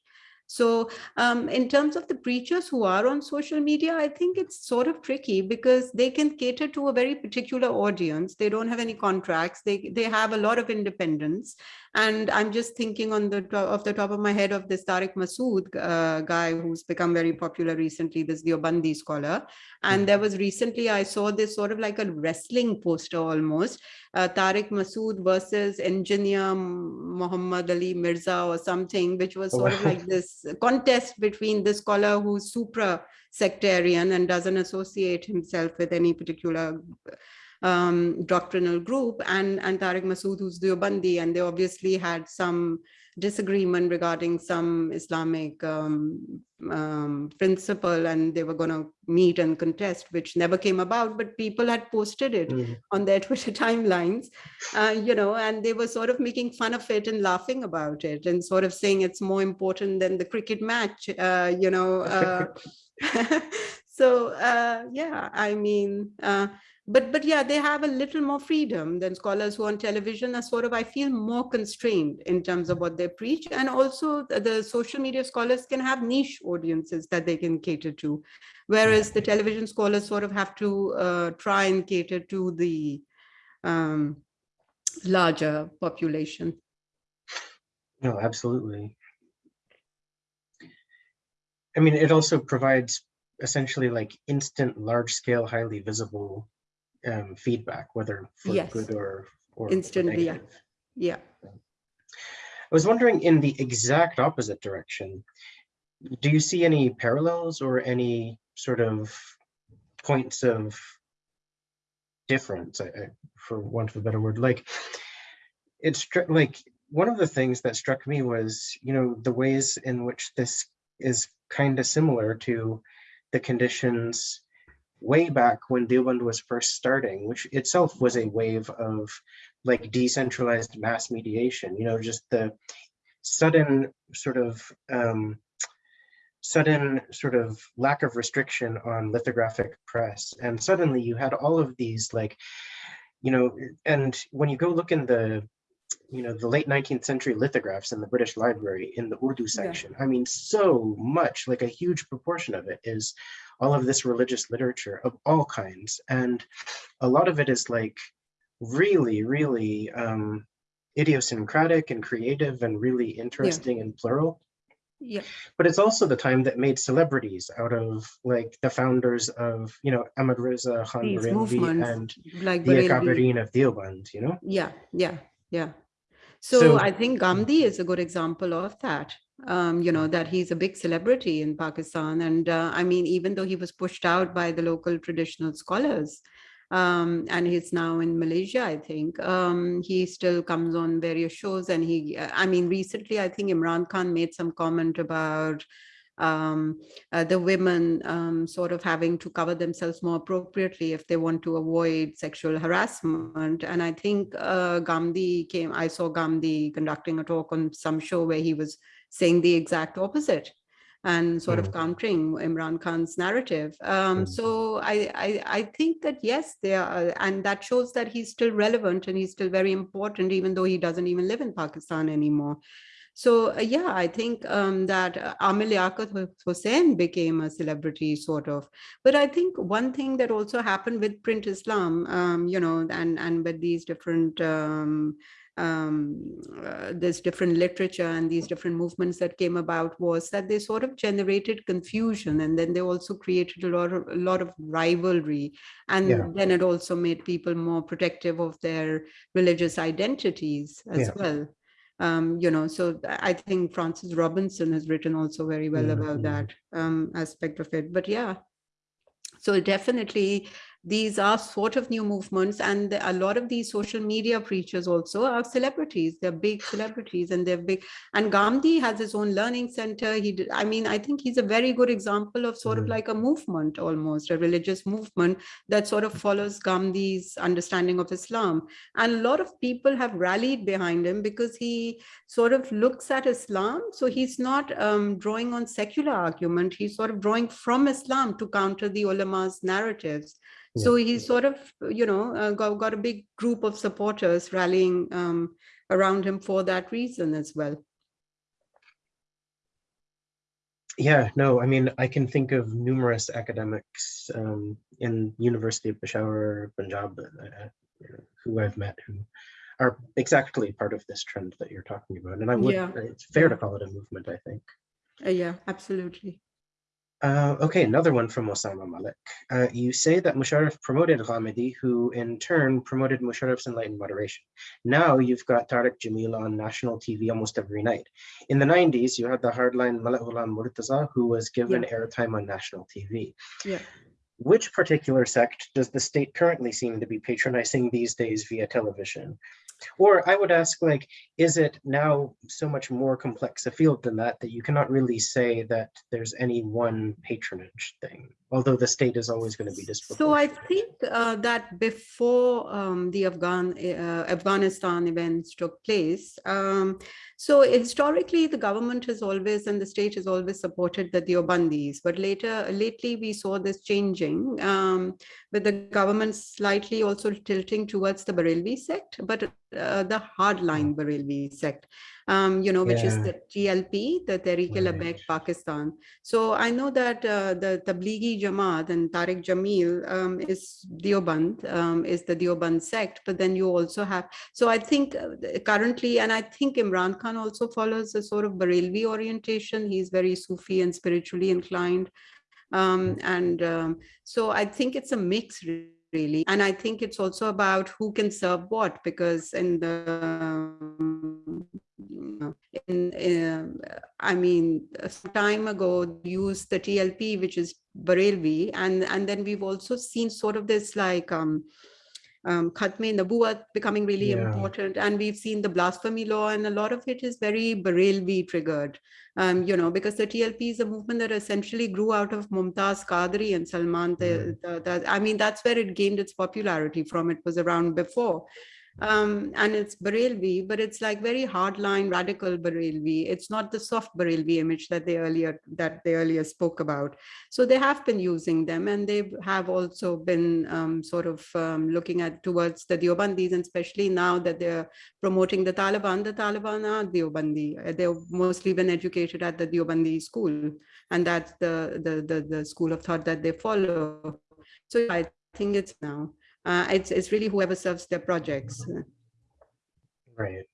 so um, in terms of the preachers who are on social media, I think it's sort of tricky because they can cater to a very particular audience. They don't have any contracts. They, they have a lot of independence. And I'm just thinking on the off the top of my head of this Tariq Masood uh, guy who's become very popular recently, this Deobandi scholar. And there was recently, I saw this sort of like a wrestling poster almost, uh, Tariq Masood versus engineer Muhammad Ali Mirza or something, which was sort of like this contest between this scholar who's supra sectarian and doesn't associate himself with any particular um, doctrinal group and, and Tariq Masood who's Deobandi and they obviously had some disagreement regarding some Islamic um, um, principle and they were going to meet and contest, which never came about, but people had posted it Mhm. on their Twitter timelines, uh, you know, and they were sort of making fun of it and laughing about it and sort of saying it's more important than the cricket match, uh, you know. Uh, so, uh, yeah, I mean, uh, but but yeah, they have a little more freedom than scholars who are on television are sort of, I feel, more constrained in terms of what they preach. And also the, the social media scholars can have niche audiences that they can cater to, whereas the television scholars sort of have to uh, try and cater to the um, larger population. No, absolutely. I mean, it also provides essentially like instant, large scale, highly visible um, feedback, whether for Yes. good or, or Instantly, yeah. Yeah. I was wondering in the exact opposite direction, do you see any parallels or any sort of points of difference, I- I- for want of a better word, like it's like one of the things that struck me was, you know, the ways in which this is kind of similar to the conditions way back when Deoband was first starting, which itself was a wave of like decentralized mass mediation, you know, just the sudden sort of um, sudden sort of lack of restriction on lithographic press. And suddenly you had all of these like, you know, and when you go look in the, you know, the late 19th century lithographs in the British Library in the Urdu section, yeah. I mean, so much, like a huge proportion of it is all of this religious literature of all kinds. And a lot of it is like really, really um, idiosyncratic and creative and really interesting yeah. and plural. Yeah. But it's also the time that made celebrities out of like the founders of, you know, Ahmad Raza Khan and like the Akabirin of Deoband, you know? Yeah, yeah, yeah. So, so I think Ghamidi is a good example of that. Um, you know, that he's a big celebrity in Pakistan. And uh, I mean, even though he was pushed out by the local traditional scholars, um, and he's now in Malaysia, I think. Um, he still comes on various shows and he, I mean, recently, I think Imran Khan made some comment about um, uh, the women um, sort of having to cover themselves more appropriately if they want to avoid sexual harassment. And I think uh, Ghamidi came, I saw Ghamidi conducting a talk on some show where he was saying the exact opposite and sort mm. of countering Imran Khan's narrative. Um, mm. So I, I, I, think that yes, they are, and that shows that he's still relevant and he's still very important, even though he doesn't even live in Pakistan anymore. So uh, yeah, I think um, that uh, Liaquat Hussain became a celebrity sort of. But I think one thing that also happened with print Islam, um, you know, and, and with these different um, um, uh, this different literature and these different movements that came about was that they sort of generated confusion and then they also created a lot of a lot of rivalry and yeah. then it also made people more protective of their religious identities as yeah. well um, you know so i think francis robinson has written also very well about that um, aspect of it but yeah. So definitely these are sort of new movements and a lot of these social media preachers also are celebrities. They're big celebrities and they're big and Ghamidi has his own learning center. He did, i mean i think he's a very good example of sort mm. of like a movement almost a religious movement that sort of follows Ghamidi's understanding of islam. And a lot of people have rallied behind him because he sort of looks at islam. So he's not um, drawing on secular argument. He's sort of drawing from islam to counter the ulama's narratives so he sort of, you know, uh, got, got a big group of supporters rallying um, around him for that reason as well. Yeah, no, I mean, I can think of numerous academics um, in University of Peshawar, Punjab, uh, who I've met who are exactly part of this trend that you're talking about. And I would, yeah. it's fair to call it a movement, I think. Uh, yeah, absolutely. Uh, okay, another one from Osama Malik. Uh, you say that Musharraf promoted Ghamidi, who in turn promoted Musharraf's enlightened moderation. Now you've got Tariq Jamil on national TV almost every night. In the 90s, you had the hardline Malik Ghulam Murtaza, who was given yeah. airtime on national TV. Yeah. Which particular sect does the state currently seem to be patronizing these days via television? Or I would ask, like, is it now so much more complex a field than that, that you cannot really say that there's any one patronage thing, although the state is always going to be disproportionate? So I think uh, that before um, the Afghan uh, Afghanistan events took place, um, so historically the government has always and the state has always supported the Deobandis, but later lately we saw this changing um, with the government slightly also tilting towards the Barelvi sect, but uh, the hardline Barelvi sect, um, you know, which yeah. is the TLP, the Tehreek-e-Labbaik Pakistan. So I know that uh, the Tablighi Jamaat and Tariq Jamil um, is Deoband, um, is the Deoband sect, but then you also have, so I think uh, currently, and I think Imran Khan also follows a sort of Barelvi orientation. He's very Sufi and spiritually inclined. Um, hmm. and um, so I think it's a mix really. And I think it's also about who can serve what, because in the, in, in I mean, some time ago, used the TLP, which is Barelvi, and, and then we've also seen sort of this like, um, um, Khatme Nabuat becoming really Yeah. important. And we've seen the blasphemy law and a lot of it is very Barelvi triggered, um, you know, because the TLP is a movement that essentially grew out of Mumtaz Qadri and Salman. The, the, the, I mean, that's where it gained its popularity from. It was around before um, and it's Barelvi, but it's like very hardline radical Barelvi. It's not the soft Barelvi image that they earlier that they earlier spoke about. So they have been using them, and they have also been um, sort of um, looking at towards the Deobandis, and especially now that they're promoting the Taliban. The Taliban are Deobandi. They've mostly been educated at the Deobandi school, and that's the the the, the school of thought that they follow. So I think it's now uh, it's, it's really whoever serves their projects. Right.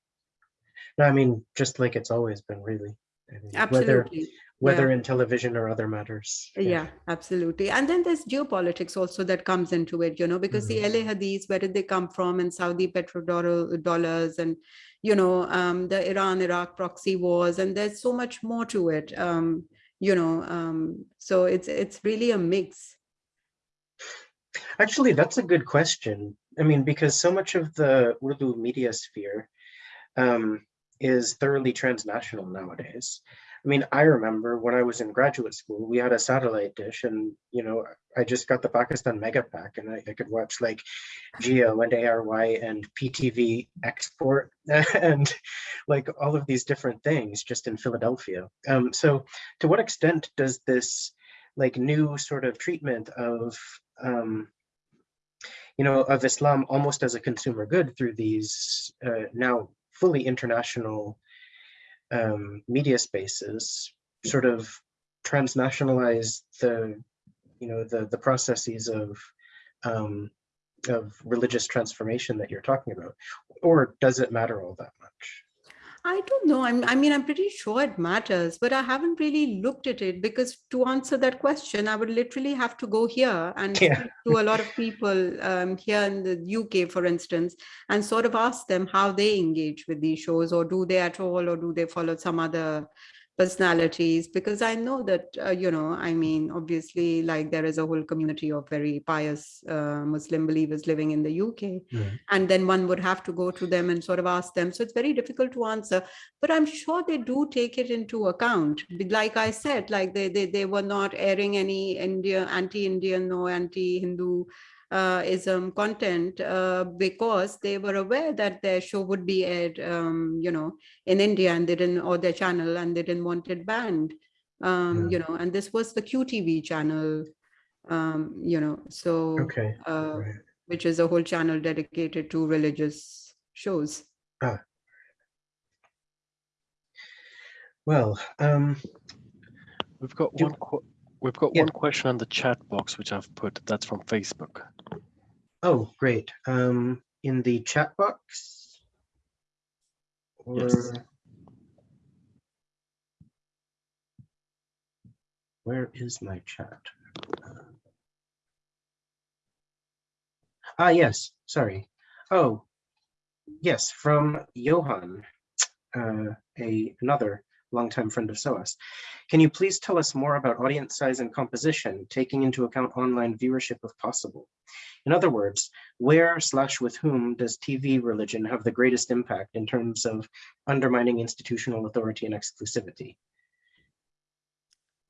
No, I mean, just like it's always been really. I mean, Whether, Absolutely. whether in television or other matters. Yeah, absolutely. And then there's geopolitics also that comes into it, you know, because the Ahl-e-Hadiths, where did they come from? And Saudi petrodollars and, you know, um, the Iran-Iraq proxy wars, and there's so much more to it, um, you know, um, so it's it's really a mix. Actually, that's a good question. I mean, because so much of the Urdu media sphere um, is thoroughly transnational nowadays. I mean, I remember when I was in graduate school, we had a satellite dish and, you know, I just got the Pakistan Mega Pack and I, I could watch like Geo and ARY and PTV Export and like all of these different things just in Philadelphia. Um, so to what extent does this like new sort of treatment of um, you know, of Islam almost as a consumer good through these uh, now fully international um, media spaces, sort of transnationalize the, you know, the the processes of um, of religious transformation that you're talking about, or does it matter all that much? I don't know. I'm, I mean, I'm pretty sure it matters, but I haven't really looked at it because to answer that question, I would literally have to go here and Yeah. speak to a lot of people um, here in the UK, for instance, and sort of ask them how they engage with these shows, or do they at all, or do they follow some other personalities because i know that uh, you know i mean obviously like there is a whole community of very pious uh, muslim believers living in the uk Mm. and then one would have to go to them and sort of ask them. So it's very difficult to answer. But i'm sure they do take it into account. Like i said like they they, they were not airing any india anti-indian or anti-hindu ism content uh, because they were aware that their show would be aired, um, you know, in India and they didn't, or their channel and they didn't want it banned, um, you know, and this was the QTV channel, um, you know, so, Okay, uh, right. which is a whole channel dedicated to religious shows. Well, um, We've got Do- one. We've got Yeah. one question on the chat box which I've put. That's from Facebook. oh, great. Um, in the chat box? Yes. Where is my chat? Ah, yes, sorry. Oh, yes, from Johan, uh, a another longtime friend of SOAS. Can you please tell us more about audience size and composition, taking into account online viewership if possible? In other words, where slash with whom does TV religion have the greatest impact in terms of undermining institutional authority and exclusivity?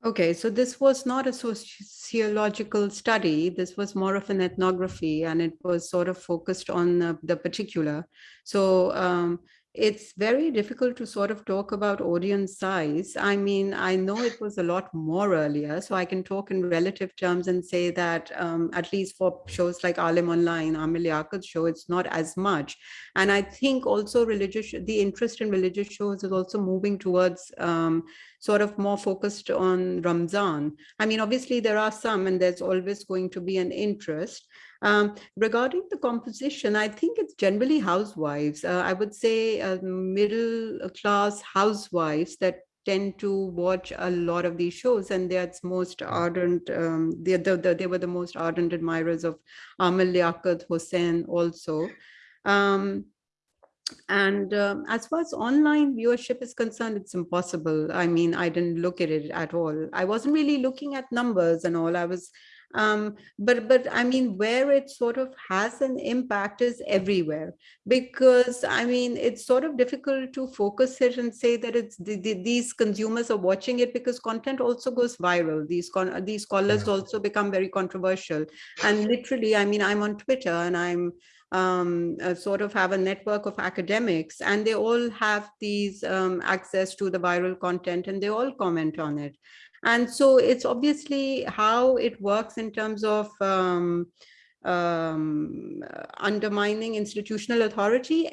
Okay, so this was not a sociological study. This was more of an ethnography, and it was sort of focused on uh, the particular. So um, it's very difficult to sort of talk about audience size. I mean, I know it was a lot more earlier, so I can talk in relative terms and say that um, at least for shows like Alim Online, Amir Liaquat's show, it's not as much. And I think also religious, the interest in religious shows is also moving towards um, sort of more focused on Ramzan. I mean, obviously there are some and there's always going to be an interest. Um, regarding the composition, I think it's generally housewives. Uh, I would say uh, middle class housewives that tend to watch a lot of these shows and that's most ardent um, they, they, they were the most ardent admirers of Amir Liaquat Hussain also um, and um, as far as online viewership is concerned, it's impossible. I mean, I didn't look at it at all. I wasn't really looking at numbers and all. I was Um, but but I mean, where it sort of has an impact is everywhere because I mean, it's sort of difficult to focus it and say that it's the, the, these consumers are watching it because content also goes viral. These con these scholars also become very controversial. And literally, I mean, I'm on Twitter and I'm um, uh, sort of have a network of academics and they all have these um, access to the viral content and they all comment on it. And so it's obviously how it works in terms of um, um, undermining institutional authority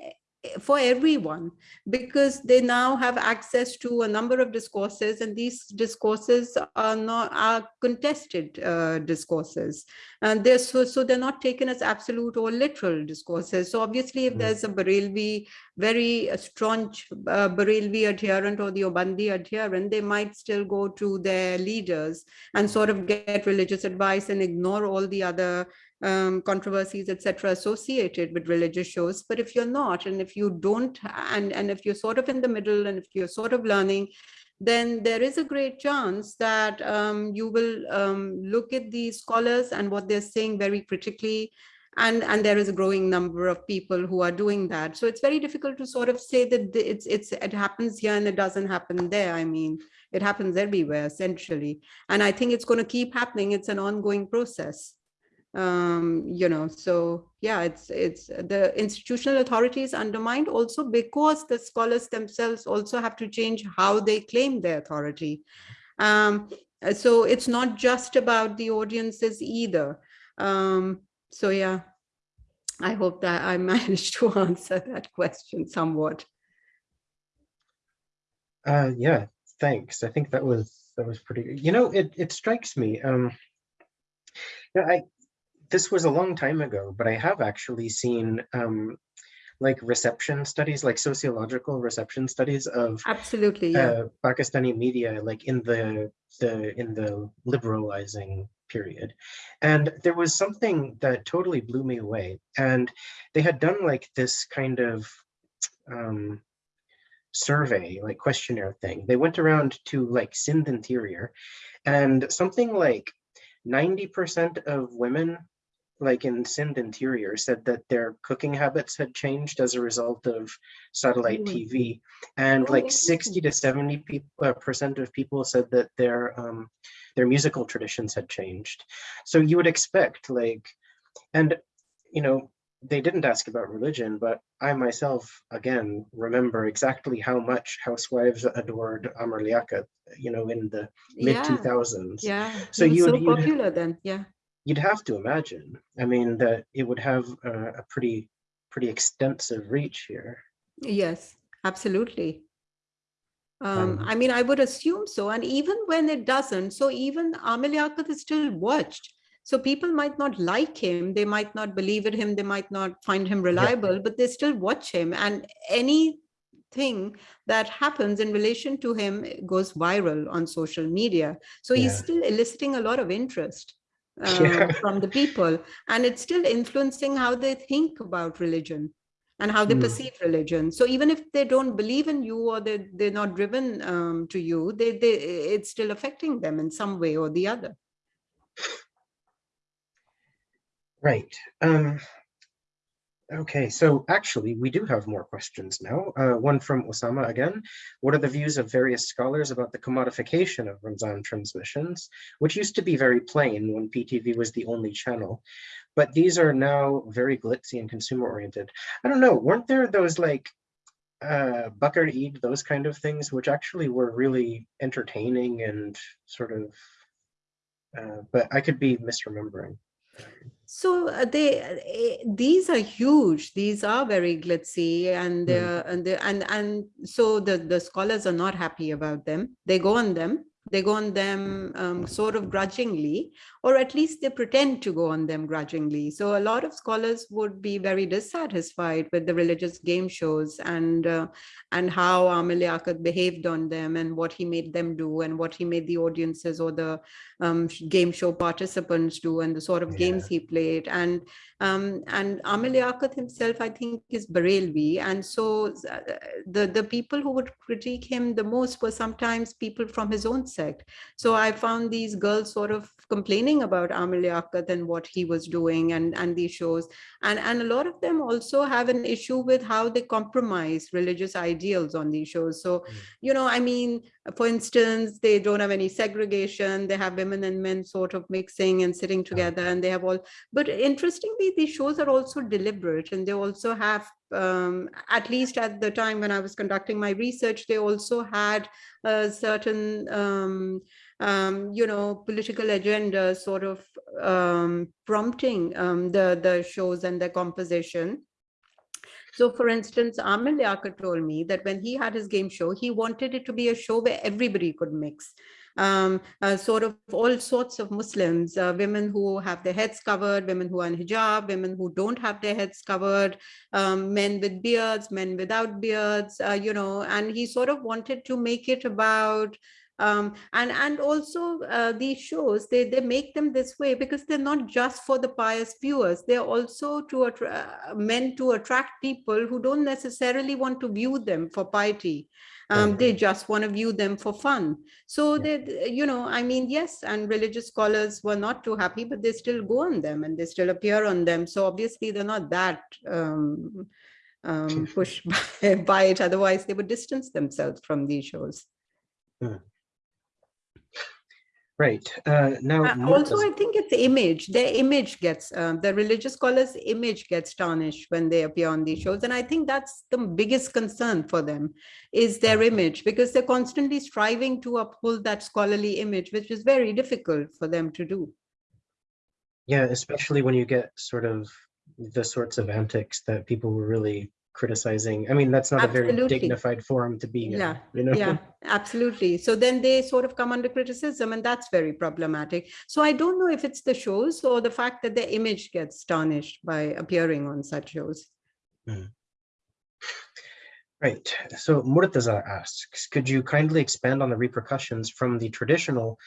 for everyone because they now have access to a number of discourses and these discourses are not are contested uh, discourses and they're so so they're not taken as absolute or literal discourses so obviously if Mm. there's a Barelvi very uh, staunch uh, Barelvi adherent or Deobandi adherent they might still go to their leaders and sort of get religious advice and ignore all the other um, controversies, etc., associated with religious shows. But if you're not, and if you don't, and, and if you're sort of in the middle, and if you're sort of learning, then there is a great chance that um, you will um, look at these scholars and what they're saying very critically. And, and there is a growing number of people who are doing that. So it's very difficult to sort of say that it's, it's, it happens here and it doesn't happen there. I mean, it happens everywhere essentially. And I think it's going to keep happening. It's an ongoing process um you know so yeah it's it's the institutional authority is undermined also because the scholars themselves also have to change how they claim their authority um so it's not just about the audiences either um so yeah i hope that i managed to answer that question somewhat Uh, yeah, thanks. I think that was that was pretty. You know, it it strikes me. Um, I this was a long time ago, but I have actually seen um, like reception studies, like sociological reception studies of absolutely yeah uh, Pakistani media, like in the the in the liberalizing period, and there was something that totally blew me away. And they had done like this kind of um, survey, like questionnaire thing. They went around to like Sindh interior, and something like ninety percent of women like in Sindh interior said that their cooking habits had changed as a result of satellite TV, and Oh, like 60 to 70 people, uh, percent of people said that their um, their musical traditions had changed. So you would expect like, and you know, they didn't ask about religion, but I myself again remember exactly how much housewives adored Amir Liaquat, you know, in the mid 2000s. yeah. So you so popular then. Yeah You'd have to imagine. I mean that it would have a, a pretty pretty extensive reach here. Yes, absolutely. Um, Um, I mean, I would assume so. And even when it doesn't, so even Amir Liaquat is still watched. So people might not like him, they might not believe in him, they might not find him reliable, but they still watch him. And anything that happens in relation to him goes viral on social media. So he's still eliciting a lot of interest Yeah. um, from the people. And it's still influencing how they think about religion and how they Hmm. perceive religion. So even if they don't believe in you or they, they're not driven um, to you, they, they, it's still affecting them in some way or the other. Right. Um, okay, so actually, we do have more questions now. Uh, one from Osama again. What are the views of various scholars about the commodification of Ramzan transmissions, which used to be very plain when PTV was the only channel, but these are now very glitzy and consumer oriented. I don't know, weren't there those like uh, Bakar Eid, those kind of things, which actually were really entertaining and sort of, uh, but I could be misremembering. So uh, they, uh, these are huge. These are very glitzy, and they're, and and and so the the scholars are not happy about them. They go on them. They go on them um, sort of grudgingly, or at least they pretend to go on them grudgingly. So a lot of scholars would be very dissatisfied with the religious game shows and uh, and how Amir Liaquat behaved on them and what he made them do and what he made the audiences or the um, game show participants do and the sort of games he played. And um, and Liaquat himself, I think, is Barelvi. And so uh, the, the people who would critique him the most were sometimes people from his own sect. So I found these girls sort of complaining about Amir Liaquat and what he was doing and, and these shows. And, and a lot of them also have an issue with how they compromise religious ideals on these shows. So, Mm. you know, I mean, for instance, they don't have any segregation. They have women and men sort of mixing and sitting together and they have all, but interestingly, these shows are also deliberate and they also have, um, at least at the time when I was conducting my research, they also had a certain, um, um, you know, political agenda sort of um, prompting um, the, the shows and their composition. So for instance, Amir Liaquat told me that when he had his game show, he wanted it to be a show where everybody could mix. Um, uh, sort of all sorts of Muslims, uh, women who have their heads covered, women who are in hijab, women who don't have their heads covered, um, men with beards, men without beards, uh, you know, and he sort of wanted to make it about um, and and also uh, these shows they they make them this way because they're not just for the pious viewers. They're also to uh, meant to attract people who don't necessarily want to view them for piety um, they just want to view them for fun. So Yeah. they you know i mean yes and religious scholars were not too happy but they still go on them and they still appear on them. So obviously they're not that um, um, pushed by, by it. Otherwise they would distance themselves from these shows Right. Uh, now, Uh, also, I think it's image. Their image gets uh, the religious scholars' image gets tarnished when they appear on these shows, and I think that's the biggest concern for them is their image because they're constantly striving to uphold that scholarly image, which is very difficult for them to do. yeah, especially when you get sort of the sorts of antics that people were really criticizing. I mean, that's not a very dignified forum to be in, Yeah, you know? Yeah, absolutely. So then they sort of come under criticism, and that's very problematic. So I don't know if it's the shows or the fact that their image gets tarnished by appearing on such shows. Mm-hmm. Right. So Murtaza asks, could you kindly expand on the repercussions from the traditional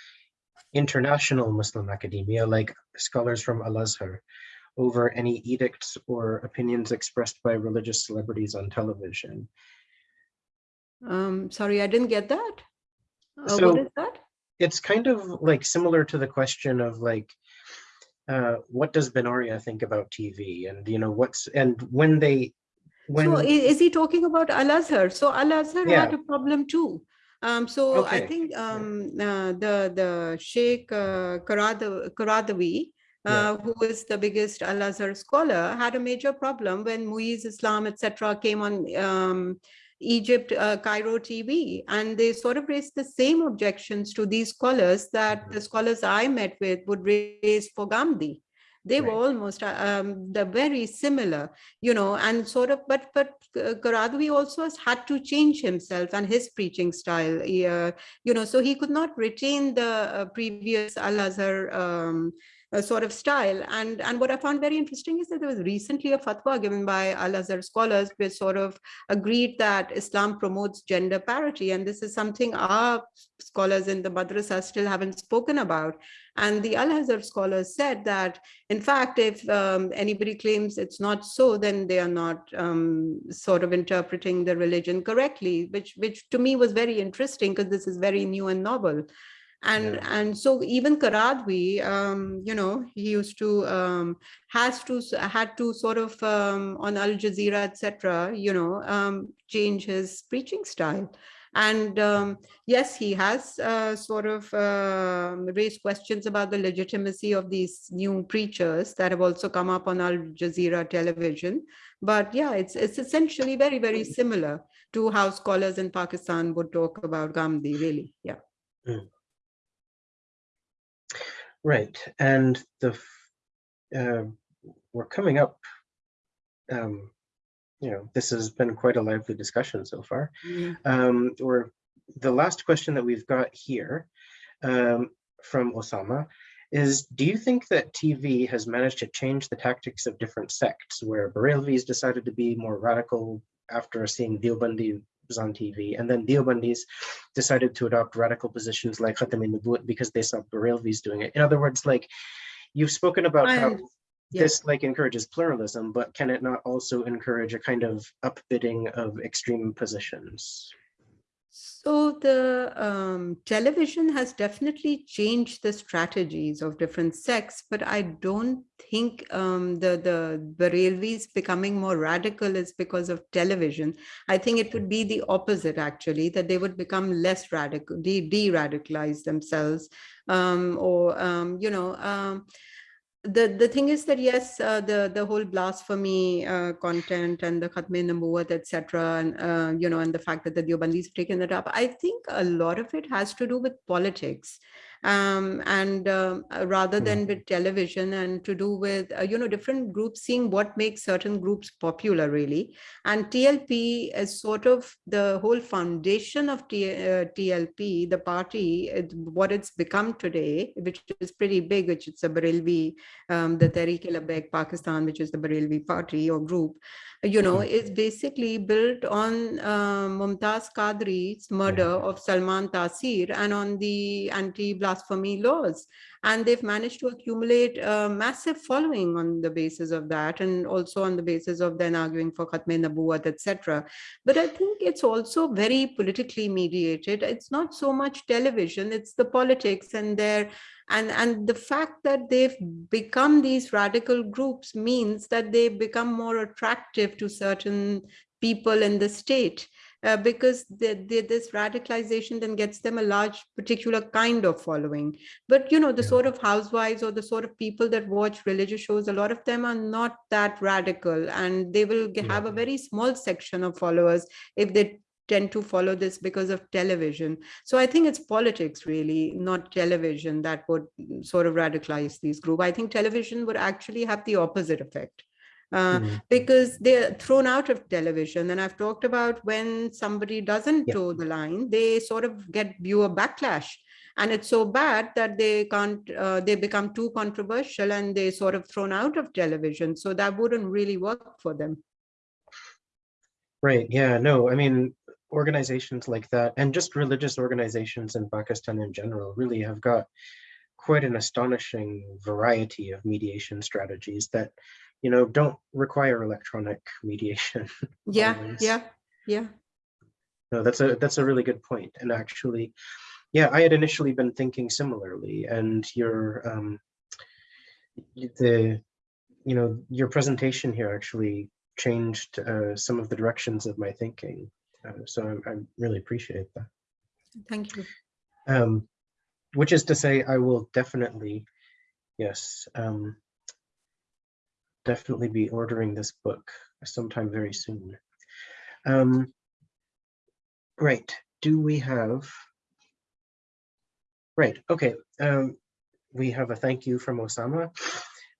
international Muslim academia, like scholars from Al-Azhar, over any edicts or opinions expressed by religious celebrities on television? Um, sorry, I didn't get that. Uh, So- what is that? It's kind of like similar to the question of like, uh, what does Binoria think about TV? And, you know, what's, and when they, when. So is he talking about Al Azhar? So Al Azhar had a problem too. Um, so I think um, uh, the the Sheikh uh, Karada- Qaradawi, Yeah. uh, who is the biggest Al Azhar scholar, had a major problem when Muiz Islam, etc., came on um, Egypt uh, Cairo TV, and they sort of raised the same objections to these scholars that the scholars I met with would raise for Ghamidi. They were almost uh, um, the very similar you know, and sort of, but but uh, Qaradawi also has had to change himself and his preaching style, uh, you know, so he could not retain the uh, previous Al Azhar um, uh, sort of style. And and what I found very interesting is that there was recently a fatwa given by Al Azhar scholars, which sort of agreed that Islam promotes gender parity, and this is something our scholars in the madrasa still haven't spoken about. And the Al Azhar scholars said that in fact, if um, anybody claims it's not so, then they are not um, sort of interpreting the religion correctly, which which to me was very interesting because this is very new and novel. And Yeah. and so even Qaradawi, um, you know, he used to um, has to had to sort of um, on Al Jazeera, etc. You know, um, change his preaching style. And um, yes, he has uh, sort of um raised questions about the legitimacy of these new preachers that have also come up on Al Jazeera television. But yeah, it's it's essentially very, very similar to how scholars in Pakistan would talk about Ghamidi, really. Yeah. Right, and the, uh, we're coming up, um, you know, this has been quite a lively discussion so far. Um, or the last question that we've got here um, from Osama is, do you think that TV has managed to change the tactics of different sects where Barelvis decided to be more radical after seeing Deobandi was on TV and then Deobandis decided to adopt radical positions like Khatme Nabuwat because they saw Barelvis doing it. In other words, like you've spoken about I how yeah. this like encourages pluralism, but can it not also encourage a kind of upbidding of extreme positions? So the um, television has definitely changed the strategies of different sects, but I don't think um, the, the Barelvis becoming more radical is because of television. I think it would be the opposite actually, that they would become less radical, de- de-radicalize themselves um, or, um, you know, um, the the thing is that yes uh, the the whole blasphemy uh, content and the khatme nabuwat etc and uh, you know and the fact that the Deobandis have taken that up i think a lot of it has to do with politics um, and um, uh, rather than with television and to do with uh, you know different groups seeing what makes certain groups popular really. And tlp is sort of the whole foundation of T, uh, tlp the party it, what it's become today which is pretty big which is a barelvi um, the Tehreek-e-Labbaik Pakistan, which is the Barelvi party or group, you know, is basically built on uh, Mumtaz Qadri's murder of Salman Taseer and on the anti-blasphemy laws. And they've managed to accumulate a massive following on the basis of that and also on the basis of then arguing for Khatme Nabuwat, etc. But I think it's also very politically mediated. It's not so much television, it's the politics and their and and the fact that they've become these radical groups means that they become more attractive to certain people in the state uh, because the, the, this radicalization then gets them a large particular kind of following but you know the Yeah. sort of housewives or the sort of people that watch religious shows a lot of them are not that radical and they will ge- have a very small section of followers if they tend to follow this because of television so I think it's politics really, not television that would mm, sort of radicalize these groups. I think television would actually have the opposite effect. Uh, Mhm. because they're thrown out of television. And I've talked about when somebody doesn't Yeah. toe the line, they sort of get viewer backlash. And it's so bad that they can't, uh, they become too controversial and they sort of thrown out of television. So that wouldn't really work for them. Right, yeah, no, I mean, organizations like that and just religious organizations in Pakistan in general really have got quite an astonishing variety of mediation strategies that, you know, don't require electronic mediation. Yeah, Always. yeah, yeah. No, that's a that's a really good point. And actually, yeah, I had initially been thinking similarly, and your um, the you know your presentation here actually changed uh, some of the directions of my thinking. Uh, so I, I really appreciate that. Thank you. Um, which is to say, I will definitely, yes, um, definitely be ordering this book sometime very soon. Um, right, do we have, right, okay, um, we have a thank you from Osama.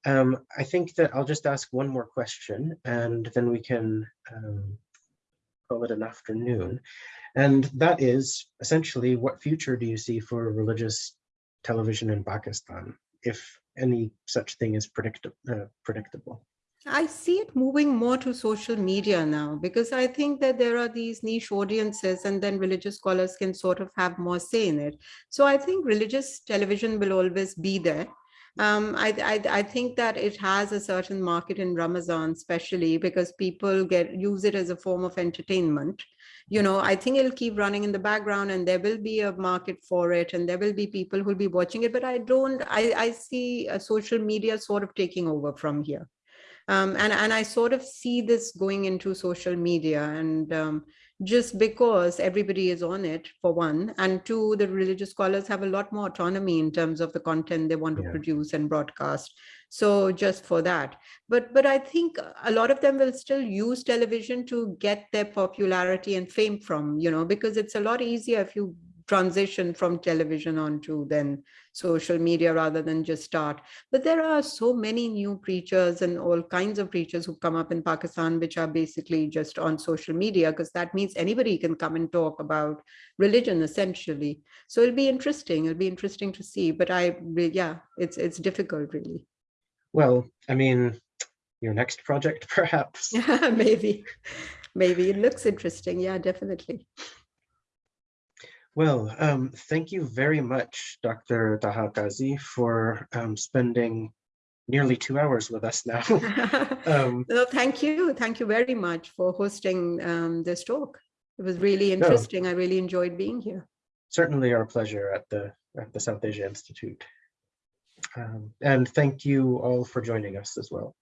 Um, I think that I'll just ask one more question and then we can um, call it an afternoon. And that is essentially what future do you see for religious television in Pakistan, if any such thing is predictable? Uh, predictable? I see it moving more to social media now because I think that there are these niche audiences and then religious scholars can sort of have more say in it. So I think religious television will always be there. Um, I, I, I think that it has a certain market in Ramadan, especially because people get use it as a form of entertainment. You know, I think it'll keep running in the background and there will be a market for it and there will be people who'll be watching it. But I don't, I, I see uh, social media sort of taking over from here. Um, and, and I sort of see this going into social media and um, just because everybody is on it for one, and two, the religious scholars have a lot more autonomy in terms of the content they want to Yeah. produce and broadcast. So just for that, but but I think a lot of them will still use television to get their popularity and fame from, you know, because it's a lot easier if you transition from television onto then social media rather than just start. But there are so many new preachers and all kinds of preachers who come up in Pakistan, which are basically just on social media, because that means anybody can come and talk about religion essentially. So it'll be interesting. It'll be interesting to see. But I, yeah, it's it's difficult really. Well, I mean, your next project, perhaps. Yeah, maybe, maybe it looks interesting. Yeah, definitely. Well, um, thank you very much, Dr. Taha Kazi, for um, spending nearly two hours with us now. um, no, thank you. Thank you very much for hosting um, this talk. It was really interesting. I really enjoyed being here. certainly our pleasure at the, at the South Asia Institute. Um, And thank you all for joining us as well.